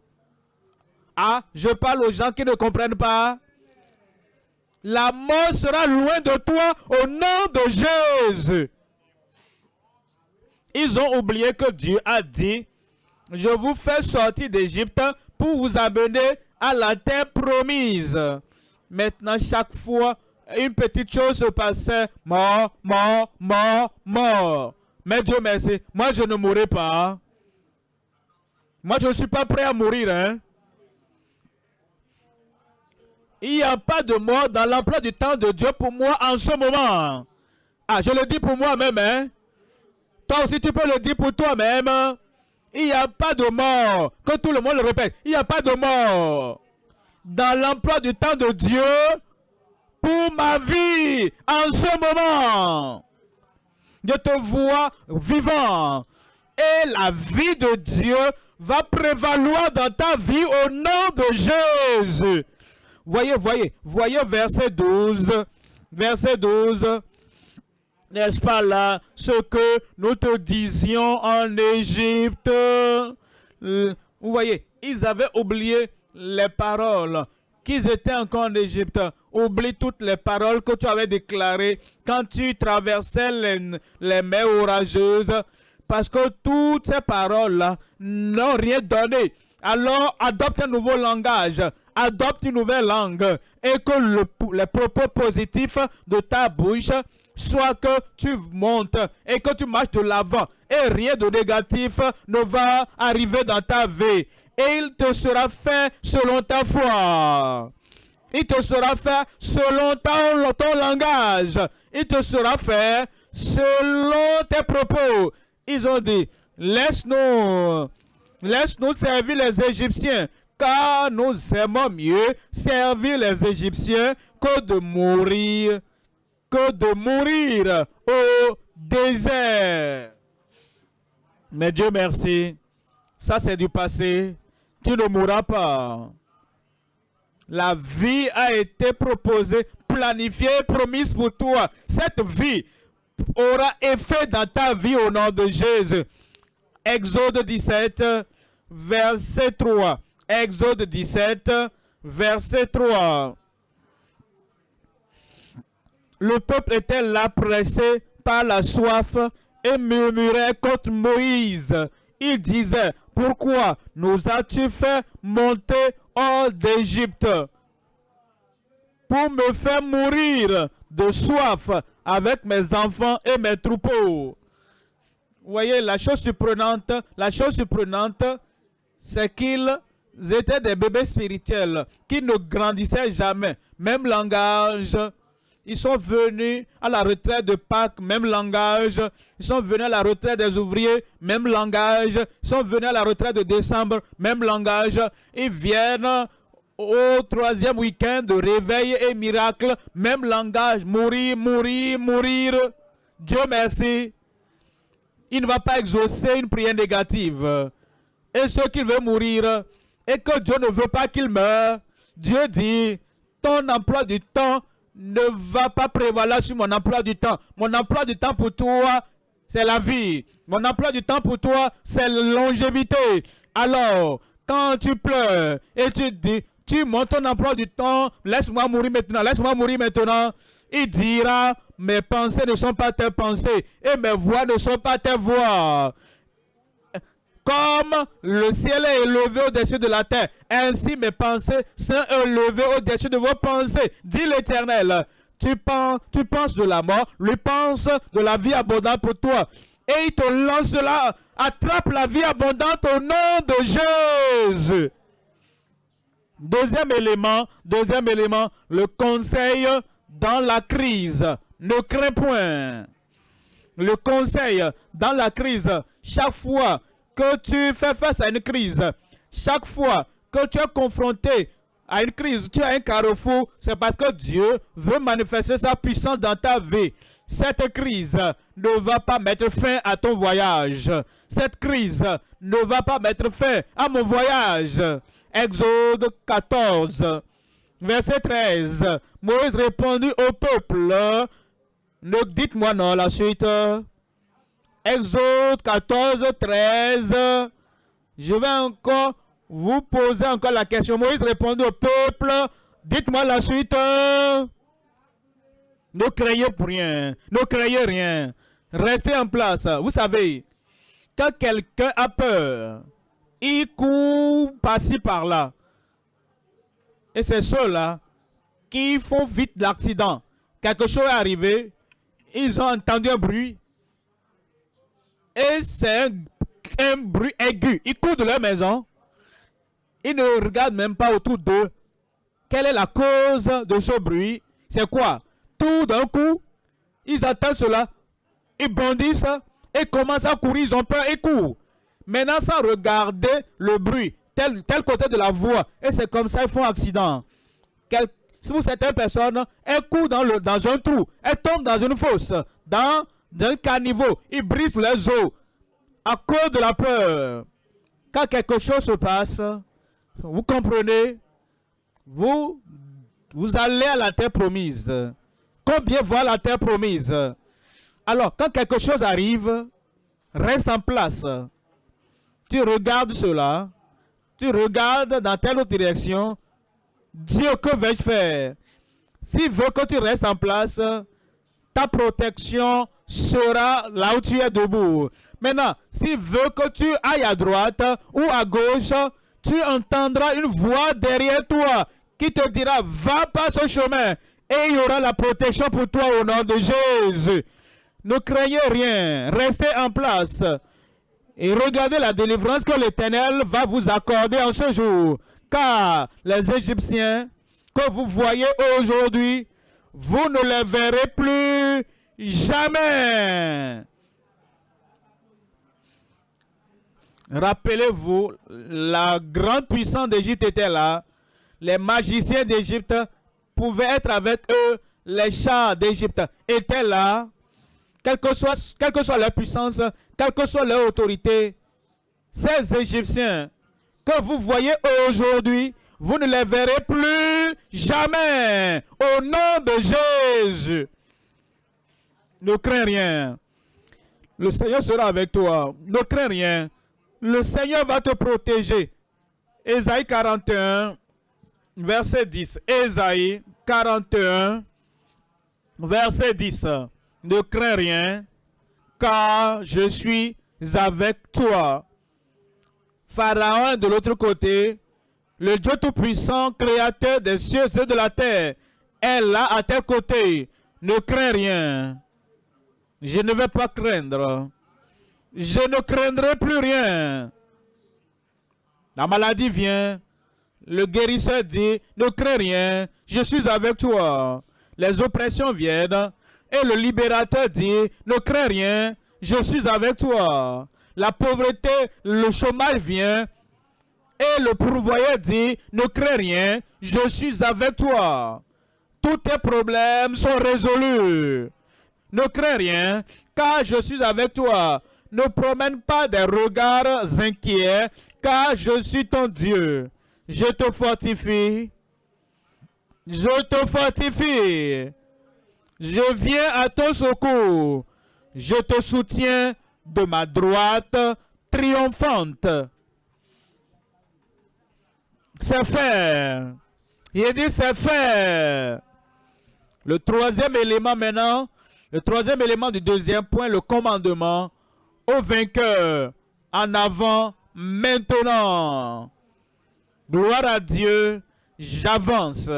Ah, je parle aux gens qui ne comprennent pas. La mort sera loin de toi au nom de Jésus. Ils ont oublié que Dieu a dit, je vous fais sortir d'Égypte pour vous amener à la terre promise. Maintenant, chaque fois, une petite chose se passait, mort, mort, mort, mort. Mais Dieu merci, moi je ne mourrai pas. Moi je ne suis pas prêt à mourir. Hein? Il n'y a pas de mort dans l'emploi du temps de Dieu pour moi en ce moment. Ah, je le dis pour moi-même. Hein? Toi aussi, tu peux le dire pour toi-même. Il n'y a pas de mort. Que tout le monde le répète. Il n'y a pas de mort. Dans l'emploi du temps de Dieu pour ma vie en ce moment. Je te vois vivant. Et la vie de Dieu va prévaloir dans ta vie au nom de Jésus. Voyez, voyez, voyez verset 12. Verset 12. N'est-ce pas là ce que nous te disions en Égypte? Euh, Vous voyez, ils avaient oublié les paroles qu'ils étaient encore en Égypte. Oublie toutes les paroles que tu avais déclarées quand tu traversais les, mers orageuses. Parce que toutes ces paroles-là n'ont rien donné. Alors, adopte un nouveau langage. Adopte une nouvelle langue. Et que le, les propos positifs de ta bouche soient que tu montes et que tu marches de l'avant. Et rien de négatif ne va arriver dans ta vie. Et il te sera fait selon ta foi. Il te sera fait selon ton, ton langage. Il te sera fait selon tes propos. Ils ont dit, laisse-nous, laisse-nous servir les Égyptiens, car nous aimons mieux servir les Égyptiens que de mourir, que de mourir au désert. Mais Dieu merci, ça c'est du passé, tu ne mourras pas. La vie a été proposée, planifiée, promise pour toi. Cette vie aura effet dans ta vie au nom de Jésus. Exode 17, verset 3. Exode 17, verset 3. Le peuple était là pressé par la soif et murmurait contre Moïse. Il disait, pourquoi nous as-tu fait monter hors d'Égypte? Pour me faire mourir de soif avec mes enfants et mes troupeaux. Vous voyez, la chose surprenante, la chose surprenante, c'est qu'ils étaient des bébés spirituels qui ne grandissaient jamais. Même langage, Ils sont venus à la retraite de Pâques, même langage. Ils sont venus à la retraite des ouvriers, même langage. Ils sont venus à la retraite de décembre, même langage. Ils viennent au troisième week-end de réveil et miracle, même langage. Mourir, mourir, mourir. Dieu merci. Il ne va pas exaucer une prière négative. Et ceux qui veulent mourir, et que Dieu ne veut pas qu'ils meurent, Dieu dit, ton emploi du temps ne va pas prévaloir sur mon emploi du temps. Mon emploi du temps pour toi, c'est la vie. Mon emploi du temps pour toi, c'est la longévité. Alors, quand tu pleures et tu dis, tu montes ton emploi du temps, laisse-moi mourir maintenant, laisse-moi mourir maintenant, il dira, mes pensées ne sont pas tes pensées et mes voix ne sont pas tes voix. Comme le ciel est élevé au-dessus de la terre, ainsi mes pensées sont élevées au-dessus de vos pensées, dit l'Éternel. Tu penses, de la mort, lui pense de la vie abondante pour toi. Et il te lance là, attrape la vie abondante au nom de Jésus. Deuxième élément, deuxième élément, le conseil dans la crise. Ne crains point. Le conseil dans la crise, chaque fois que tu fais face à une crise, chaque fois que tu es confronté à une crise, tu as un carrefour, c'est parce que Dieu veut manifester sa puissance dans ta vie. Cette crise ne va pas mettre fin à ton voyage. Cette crise ne va pas mettre fin à mon voyage. Exode 14, verset 13. Moïse répondit au peuple, ne dites-moi non la suite. Exode 14, 13. Je vais encore vous poser encore la question. Moïse répondit au peuple, dites-moi la suite. Ne craignez rien. Ne craignez rien. Restez en place. Vous savez, quand quelqu'un a peur, il court par-ci par-là. Et c'est ceux-là qui font vite l'accident. Quelque chose est arrivé, ils ont entendu un bruit. Et c'est un, un, bruit aigu. Ils courent de leur maison. Ils ne regardent même pas autour d'eux. Quelle est la cause de ce bruit? C'est quoi? Tout d'un coup, ils attendent cela. Ils bondissent et commencent à courir. Ils ont peur et courent. Maintenant, sans regarder le bruit, tel, tel côté de la voie. Et c'est comme ça, ils font accident. Quel, si vous certaines personnes, elles courent dans, le, dans un trou, elles tombent dans une fosse, dans, dans un caniveau, ils brisent les os à cause de la peur. Quand quelque chose se passe, vous comprenez, vous, vous allez à la terre promise. Combien voit la terre promise? Alors, quand quelque chose arrive, reste en place. Tu regardes cela, tu regardes dans telle autre direction, Dieu, que vais-je faire? S'il veut que tu restes en place, protection sera là où tu es debout. Maintenant, s'il veut que tu ailles à droite ou à gauche, tu entendras une voix derrière toi qui te dira, va pas ce chemin. Et il y aura la protection pour toi au nom de Jésus. Ne craignez rien, restez en place. Et regardez la délivrance que l'Éternel va vous accorder en ce jour. Car les Égyptiens que vous voyez aujourd'hui, vous ne les verrez plus jamais. Rappelez-vous, la grande puissance d'Égypte était là. Les magiciens d'Égypte pouvaient être avec eux. Les chats d'Égypte étaient là. Quelle que, soit, quelle que soit leur puissance, quelle que soit leur autorité, ces Égyptiens que vous voyez aujourd'hui, vous ne les verrez plus jamais. Au nom de Jésus. Ne crains rien. Le Seigneur sera avec toi. Ne crains rien. Le Seigneur va te protéger. Ésaïe 41, verset 10. Ésaïe 41, verset 10. Ne crains rien, car je suis avec toi. Pharaon de l'autre côté, le Dieu Tout-Puissant, créateur des cieux et de la terre, est là à tes côtés. Ne crains rien. Je ne vais pas craindre. Je ne craindrai plus rien. La maladie vient. Le guérisseur dit, ne crains rien. Je suis avec toi. les oppressions viennent. Et le libérateur dit, ne crains rien, je suis avec toi. La pauvreté, le chômage vient. Et le pourvoyeur dit, ne crains rien, je suis avec toi. Tous tes problèmes sont résolus. Ne crains rien, car je suis avec toi. Ne promène pas des regards inquiets, car je suis ton Dieu. Je te fortifie. Je te fortifie. Je viens à ton secours. Je te soutiens de ma droite triomphante. C'est fait. Il dit c'est fait. Le troisième élément maintenant, le troisième élément du deuxième point, le commandement au vainqueur. En avant, maintenant. Gloire à Dieu, j'avance.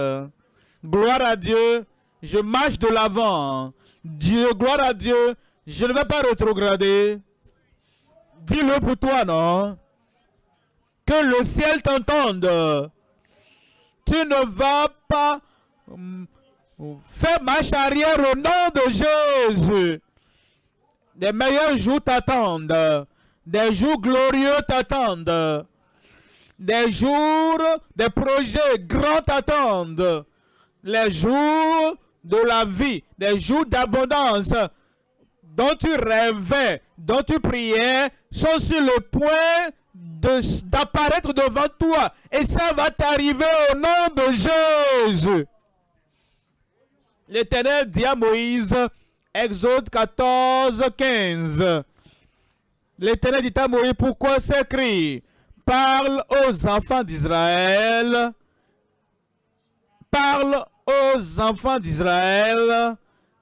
Gloire à Dieu, je marche de l'avant. Dieu, gloire à Dieu, je ne vais pas rétrograder. Dis-le pour toi, non? Le ciel t'entende. Tu ne vas pas hum, faire marche arrière au nom de Jésus. Des meilleurs jours t'attendent. Des jours glorieux t'attendent. Des jours, des projets grands t'attendent. Les jours de la vie, des jours d'abondance dont tu rêvais, dont tu priais, sont sur le point d'apparaître devant toi. Et ça va t'arriver au nom de Jésus. L'Éternel dit à Moïse, Exode 14, 15. L'Éternel dit à Moïse, pourquoi s'écrit Parle aux enfants d'Israël. Parle aux enfants d'Israël.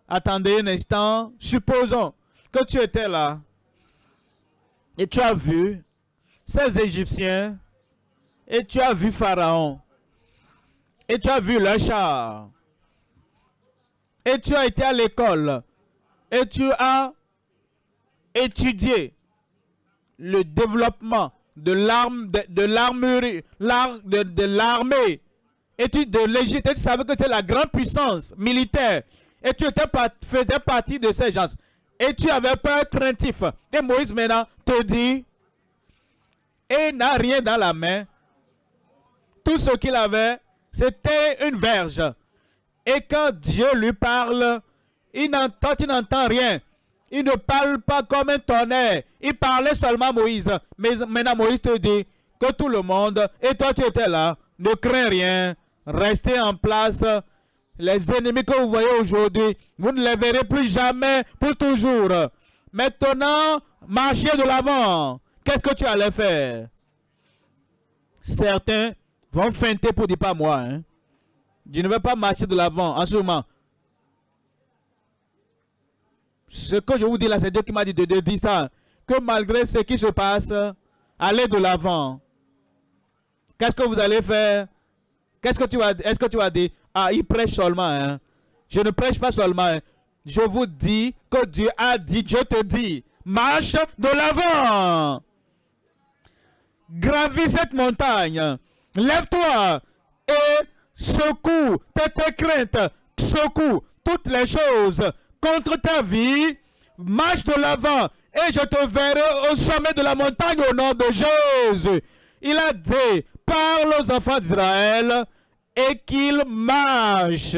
Attendez un instant. Supposons que tu étais là et tu as vu ces Égyptiens et tu as vu Pharaon et tu as vu le char et tu as été à l'école et tu as étudié le développement de l'arme de, l'armerie de, de l'armée. Et l'Égypte tu savais que c'est la grande puissance militaire. Et tu étais, faisais partie de ces gens. Et tu avais peur craintif. Et Moïse maintenant te dit et n'a rien dans la main tout ce qu'il avait c'était une verge et quand Dieu lui parle il n'entend, rien. Il ne parle pas comme un tonnerre. Il parlait seulement Moïse. Mais maintenant Moïse te dit que tout le monde, et toi tu étais là, ne crains rien. Restez en place. Les ennemis que vous voyez aujourd'hui, vous ne les verrez plus jamais pour toujours. Maintenant, marchez de l'avant. Qu'est-ce que tu allais faire? Certains vont feinter pour dire pas moi. Hein. Je ne vais pas marcher de l'avant en ce moment. Ce que je vous dis là, c'est Dieu qui m'a dit de, dire ça. Que malgré ce qui se passe, allez de l'avant. Qu'est-ce que vous allez faire? Qu'est-ce que tu vas Est-ce que tu vas dire, ah, il prêche seulement. Hein? Je ne prêche pas seulement. Hein. Je vous dis que Dieu a dit, je te dis, marche de l'avant. Gravis cette montagne. Lève-toi et secoue tes craintes. Secoue toutes les choses contre ta vie, marche de l'avant et je te verrai au sommet de la montagne au nom de Jésus. Il a dit, parle aux enfants d'Israël et qu'ils marchent.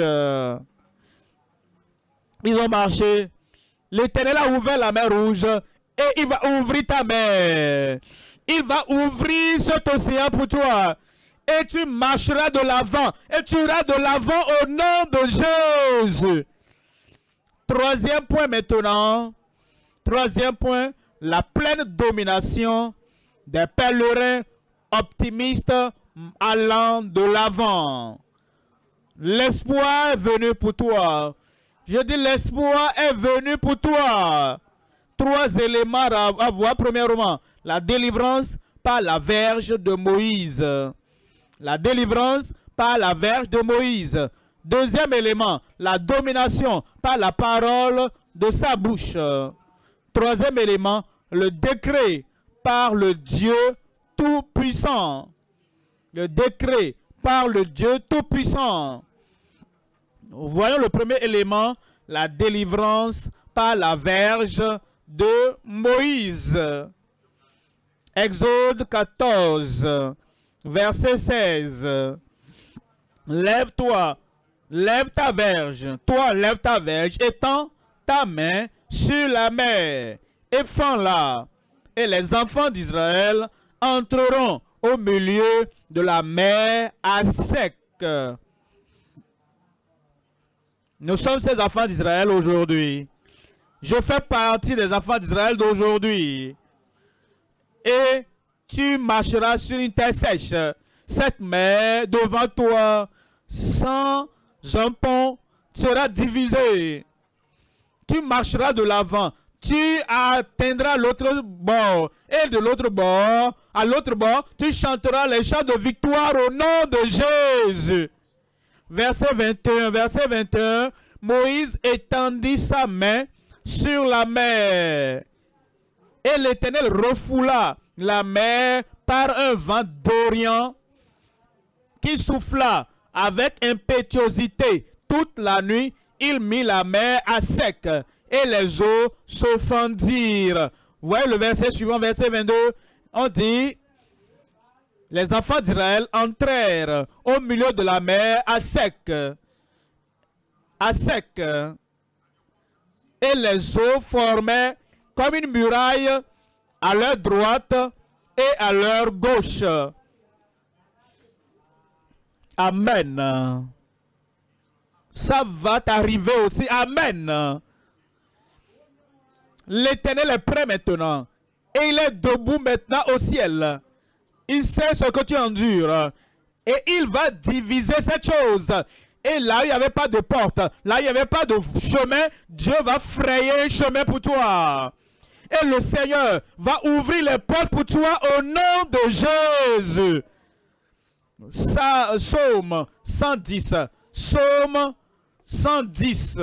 Ils ont marché. L'Éternel a ouvert la mer rouge et il va ouvrir ta mer. Il va ouvrir cet océan pour toi. Et tu marcheras de l'avant. Et tu iras de l'avant au nom de Jésus. Troisième point maintenant. Troisième point, la pleine domination des pèlerins optimistes allant de l'avant. L'espoir est venu pour toi. Je dis l'espoir est venu pour toi. Trois éléments à voir. Premièrement, la délivrance par la verge de Moïse. La délivrance par la verge de Moïse. Deuxième élément, la domination par la parole de sa bouche. Troisième élément, le décret par le Dieu Tout-Puissant. Le décret par le Dieu Tout-Puissant. Voyons le premier élément, la délivrance par la verge de Moïse. Exode 14, verset 16. Lève-toi, lève ta verge, toi lève ta verge, étends ta main sur la mer et fends-la. Et les enfants d'Israël entreront au milieu de la mer à sec. Nous sommes ces enfants d'Israël aujourd'hui. Je fais partie des enfants d'Israël d'aujourd'hui. Et tu marcheras sur une terre sèche. Cette mer devant toi, sans un pont, sera divisée. Tu marcheras de l'avant. Tu atteindras l'autre bord. Et de l'autre bord, à l'autre bord, tu chanteras les chants de victoire au nom de Jésus. Verset 21, verset 21, Moïse étendit sa main sur la mer. Et l'Éternel refoula la mer par un vent d'Orient qui souffla avec impétuosité toute la nuit. Il mit la mer à sec et les eaux se fendirent. Vous voyez le verset suivant, verset 22, on dit, les enfants d'Israël entrèrent au milieu de la mer à sec, à sec, et les eaux formaient comme une muraille à leur droite et à leur gauche. Amen. Ça va t'arriver aussi. Amen. L'Éternel est prêt maintenant. Et il est debout maintenant au ciel. Il sait ce que tu endures. Et il va diviser cette chose. Et là, il n'y avait pas de porte. Là, il n'y avait pas de chemin. Dieu va frayer un chemin pour toi. Et le Seigneur va ouvrir les portes pour toi au nom de Jésus. Ça, Psaume 110. Psaume 110.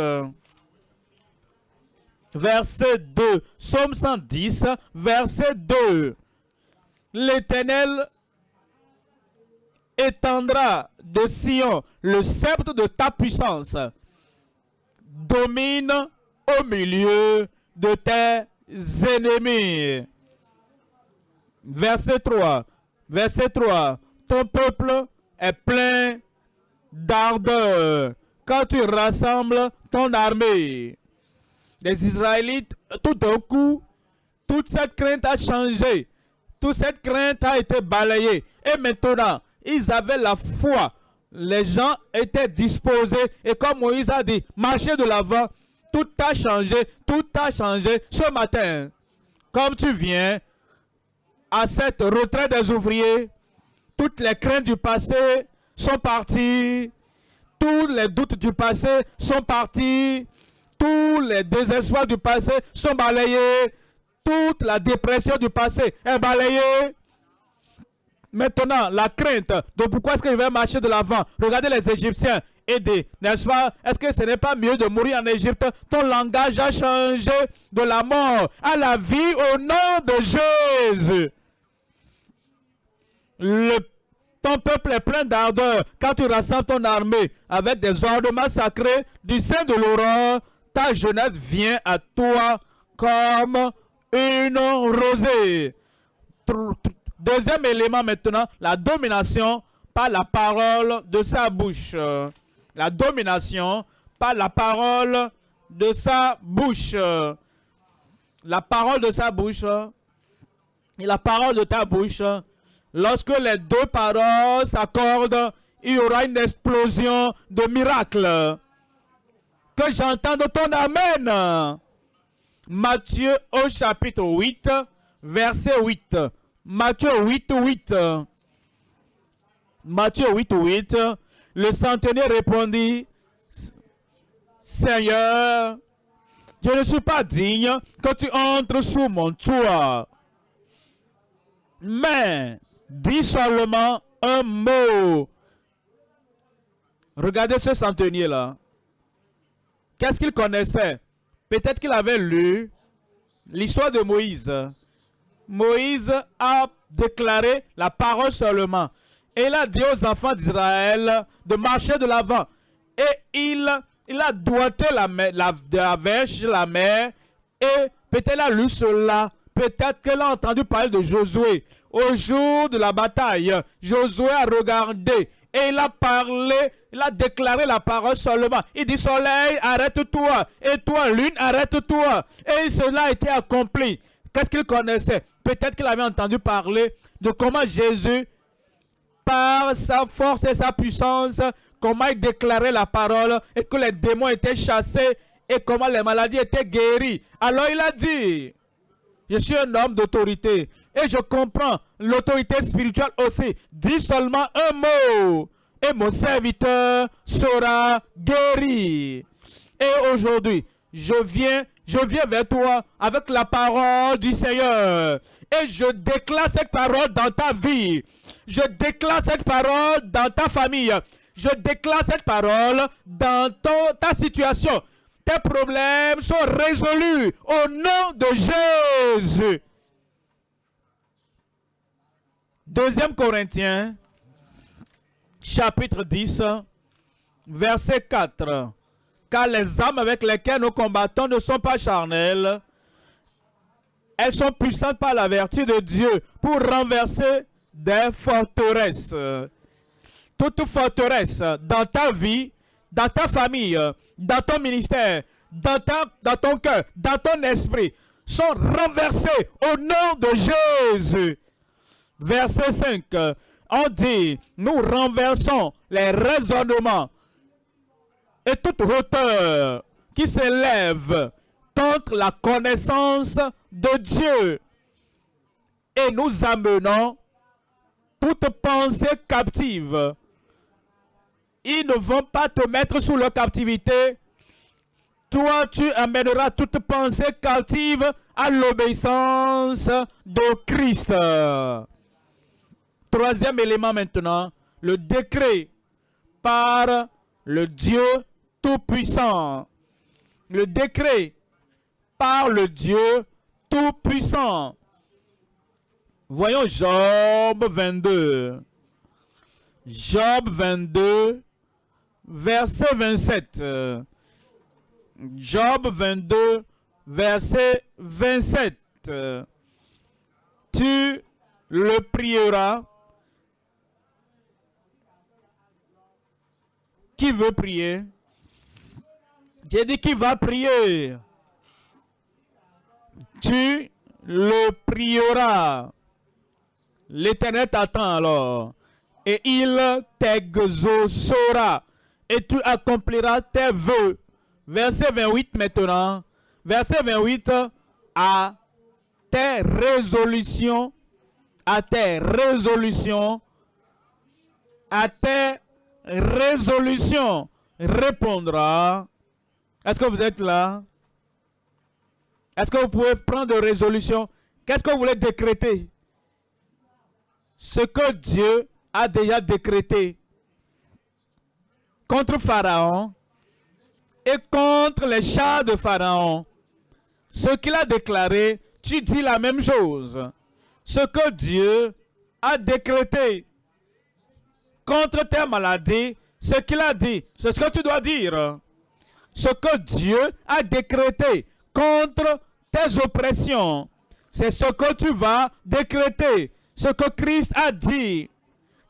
Verset 2. Psaume 110, verset 2. L'Éternel étendra de Sion le sceptre de ta puissance. Domine au milieu de tes ennemis. Verset 3. Verset 3. Ton peuple est plein d'ardeur quand tu rassembles ton armée. Les Israélites, tout d'un coup, toute cette crainte a changé. Toute cette crainte a été balayée. Et maintenant, ils avaient la foi. Les gens étaient disposés. Et comme Moïse a dit, marchez de l'avant. Tout a changé. Tout a changé ce matin. Comme tu viens à cette retraite des ouvriers, toutes les craintes du passé sont parties. Tous les doutes du passé sont partis. Tous les désespoirs du passé sont balayés. Toute la dépression du passé est balayée. Maintenant, la crainte de pourquoi est-ce que je marcher de l'avant? Regardez les Égyptiens n'est-ce pas? Est-ce que ce n'est pas mieux de mourir en Égypte? Ton langage a changé de la mort à la vie au nom de Jésus. Ton peuple est plein d'ardeur quand tu rassembles ton armée avec des ornements sacrés du sein de l'aurore. Ta jeunesse vient à toi comme une rosée. Deuxième élément maintenant, la domination par la parole de sa bouche. La domination par la parole de sa bouche. La parole de sa bouche et la parole de ta bouche. Lorsque les deux paroles s'accordent, il y aura une explosion de miracles. Que j'entende ton Amen. Matthieu au chapitre 8, verset 8. Matthieu 8, 8. Matthieu 8, 8. Le centenier répondit, Seigneur, je ne suis pas digne que tu entres sous mon toit. Mais, dis seulement un mot. Regardez ce centenier-là. Qu'est-ce qu'il connaissait? Peut-être qu'il avait lu l'histoire de Moïse. Moïse a déclaré la parole seulement. Et il a dit aux enfants d'Israël de marcher de l'avant. et il, a doigté la, la, de la verge, la mer, et peut-être il a lu cela, peut-être qu'elle a entendu parler de Josué. Au jour de la bataille, Josué a regardé et il a parlé, il a déclaré la parole seulement. Il dit soleil, arrête-toi, et toi, lune, arrête-toi. Et cela a été accompli. Qu'est-ce qu'il connaissait? Peut-être qu'il avait entendu parler de comment Jésus par sa force et sa puissance, comment il déclarait la parole et que les démons étaient chassés et comment les maladies étaient guéries. Alors il a dit, je suis un homme d'autorité et je comprends l'autorité spirituelle aussi. Dis seulement un mot et mon serviteur sera guéri. Et aujourd'hui, je viens, je viens vers toi avec la parole du Seigneur. Et je déclare cette parole dans ta vie. Je déclare cette parole dans ta famille. Je déclare cette parole dans ton- ta situation. Tes problèmes sont résolus au nom de Jésus. Deuxième Corinthiens, chapitre 10, verset 4. Car les âmes avec lesquelles nous combattons ne sont pas charnelles. Elles sont puissantes par la vertu de Dieu pour renverser des forteresses. Toute forteresse dans ta vie, dans ta famille, dans ton ministère, dans, dans ton cœur, dans ton esprit, sont renversées au nom de Jésus. Verset 5, on dit, nous renversons les raisonnements et toute hauteur qui s'élève contre la connaissance de Dieu. Et nous amenons toute pensée captive. Ils ne vont pas te mettre sous leur captivité. Toi, tu amèneras toute pensée captive à l'obéissance de Christ. Troisième élément maintenant, le décret par le Dieu Tout-Puissant. Le décret par le Dieu Tout-Puissant. Voyons Job 22. Job 22, verset 27. Euh, Job 22, verset 27. Euh, Tu le prieras. Qui veut prier? J'ai dit qui va prier. Tu le prieras. L'Éternel t'attend alors. Et il t'exaucera. Et tu accompliras tes vœux. Verset 28 maintenant. Verset 28. À tes résolutions. À tes résolutions. À tes résolutions répondra. Est-ce que vous êtes là? Est-ce que vous pouvez prendre des résolutions? Qu'est-ce que vous voulez décréter? Ce que Dieu a déjà décrété contre Pharaon et contre les chars de Pharaon. Ce qu'il a déclaré, tu dis la même chose. Ce que Dieu a décrété contre tes maladies, ce qu'il a dit, c'est ce que tu dois dire. Ce que Dieu a décrété contre tes oppressions, c'est ce que tu vas décréter. Ce que Christ a dit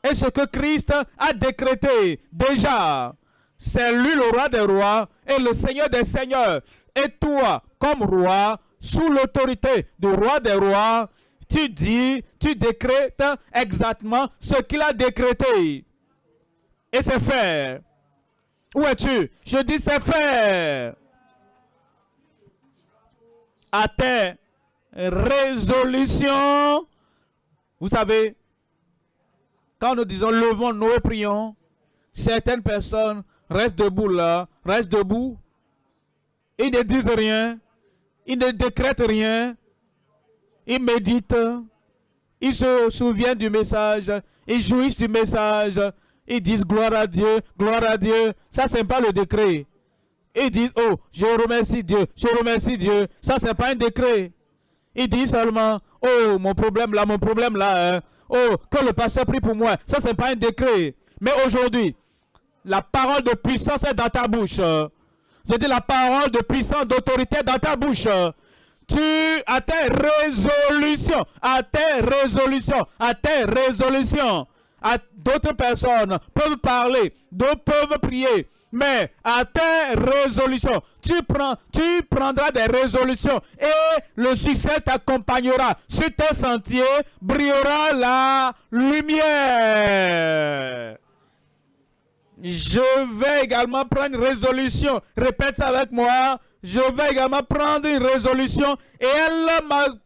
et ce que Christ a décrété déjà. C'est lui le roi des rois et le seigneur des seigneurs. Et toi, comme roi, sous l'autorité du roi des rois, tu dis, tu décrètes exactement ce qu'il a décrété. Et c'est fait. Où es-tu? Je dis c'est fait. À tes résolutions. Vous savez, quand nous disons levons-nous et prions, certaines personnes restent debout là, restent debout. Ils ne disent rien. Ils ne décrètent rien. Ils méditent. Ils se souviennent du message. Ils jouissent du message. Ils disent gloire à Dieu, gloire à Dieu. Ça, c'est pas le décret. Ils disent, oh, je remercie Dieu, je remercie Dieu. Ça, c'est pas un décret. Ils disent seulement, oh, mon problème là, mon problème là. hein. Oh, que le pasteur prie pour moi. Ça, c'est pas un décret. Mais aujourd'hui, La parole de puissance est dans ta bouche. Dit la parole de puissance, d'autorité dans ta bouche. Tu as tes résolutions, à tes résolutions, à tes résolutions. À d'autres personnes peuvent parler, d'autres peuvent prier, mais à tes résolutions, tu, prends, tu prendras des résolutions et le succès t'accompagnera. Sur tes sentiers brillera la lumière. Je vais également prendre une résolution. Répète ça avec moi. Je vais également prendre une résolution et elle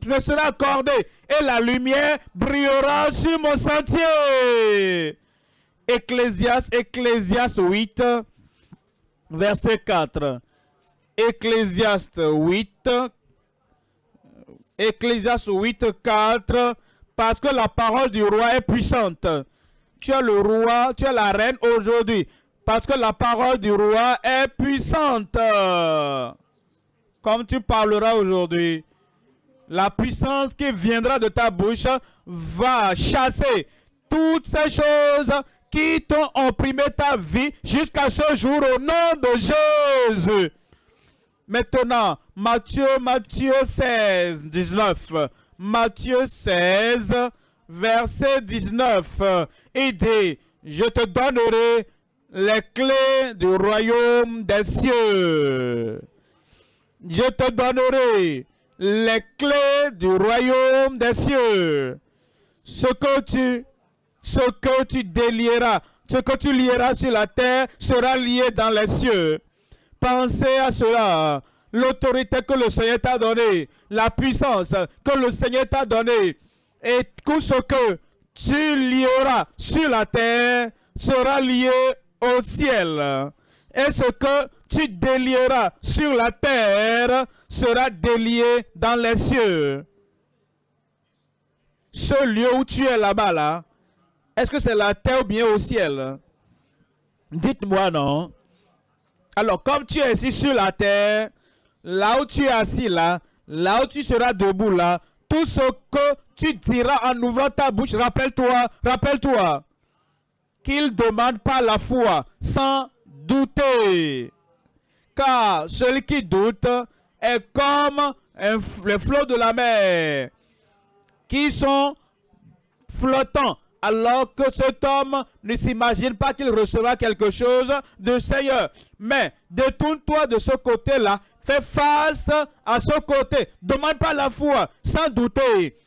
me sera accordée. Et la lumière brillera sur mon sentier. Ecclésiaste, Ecclésiaste 8, verset 4. Ecclésiaste 8, Ecclésiaste 8, 4, parce que la parole du roi est puissante. Tu as le roi, tu as la reine aujourd'hui, parce que la parole du roi est puissante. Comme tu parleras aujourd'hui, la puissance qui viendra de ta bouche va chasser toutes ces choses qui t'ont opprimé ta vie jusqu'à ce jour au nom de Jésus. Maintenant, Matthieu, Matthieu 16, 19. Matthieu 16, verset 19. Il dit, je te donnerai les clés du royaume des cieux. Je te donnerai les clés du royaume des cieux. Ce que tu, ce que tu délieras, ce que tu lieras sur la terre sera lié dans les cieux. Pensez à cela. L'autorité que le Seigneur t'a donnée, la puissance que le Seigneur t'a donnée, et tout ce que tu lieras sur la terre sera lié au ciel. Et ce que tu délieras sur la terre sera délié dans les cieux. Ce lieu où tu es là-bas, là, est-ce que c'est la terre ou bien au ciel? Dites-moi non. Alors, comme tu es ici sur la terre, là où tu es assis là, là où tu seras debout là, tout ce que tu diras en ouvrant ta bouche, rappelle-toi, rappelle-toi qu'il demande pas la foi sans douter. Car celui qui doute est comme un, les flots de la mer qui sont flottants alors que cet homme ne s'imagine pas qu'il recevra quelque chose de Seigneur. Mais détourne-toi de ce côté-là, fais face à ce côté, demande pas la foi sans douter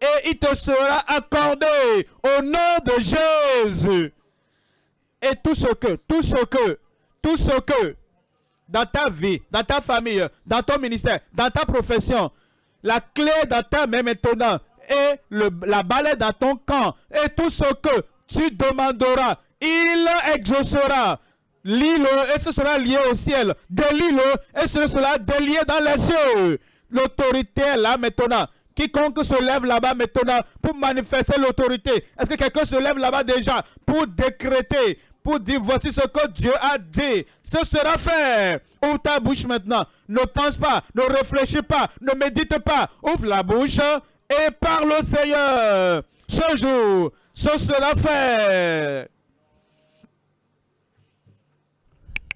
et il te sera accordé au nom de Jésus. Et tout ce que, tout ce que, tout ce que, dans ta vie, dans ta famille, dans ton ministère, dans ta profession, la clé dans ta main maintenant et le, la balle dans ton camp et tout ce que tu demanderas, il exaucera. Lis-le et ce sera lié au ciel. Délie-le et ce sera délié dans les cieux. L'autorité est là maintenant. Quiconque se lève là-bas maintenant pour manifester l'autorité. Est-ce que quelqu'un se lève là-bas déjà pour décréter, pour dire voici ce que Dieu a dit. Ce sera fait. Ouvre ta bouche maintenant. Ne pense pas, ne réfléchis pas, ne médite pas. Ouvre la bouche et parle au Seigneur. Ce jour, ce sera fait.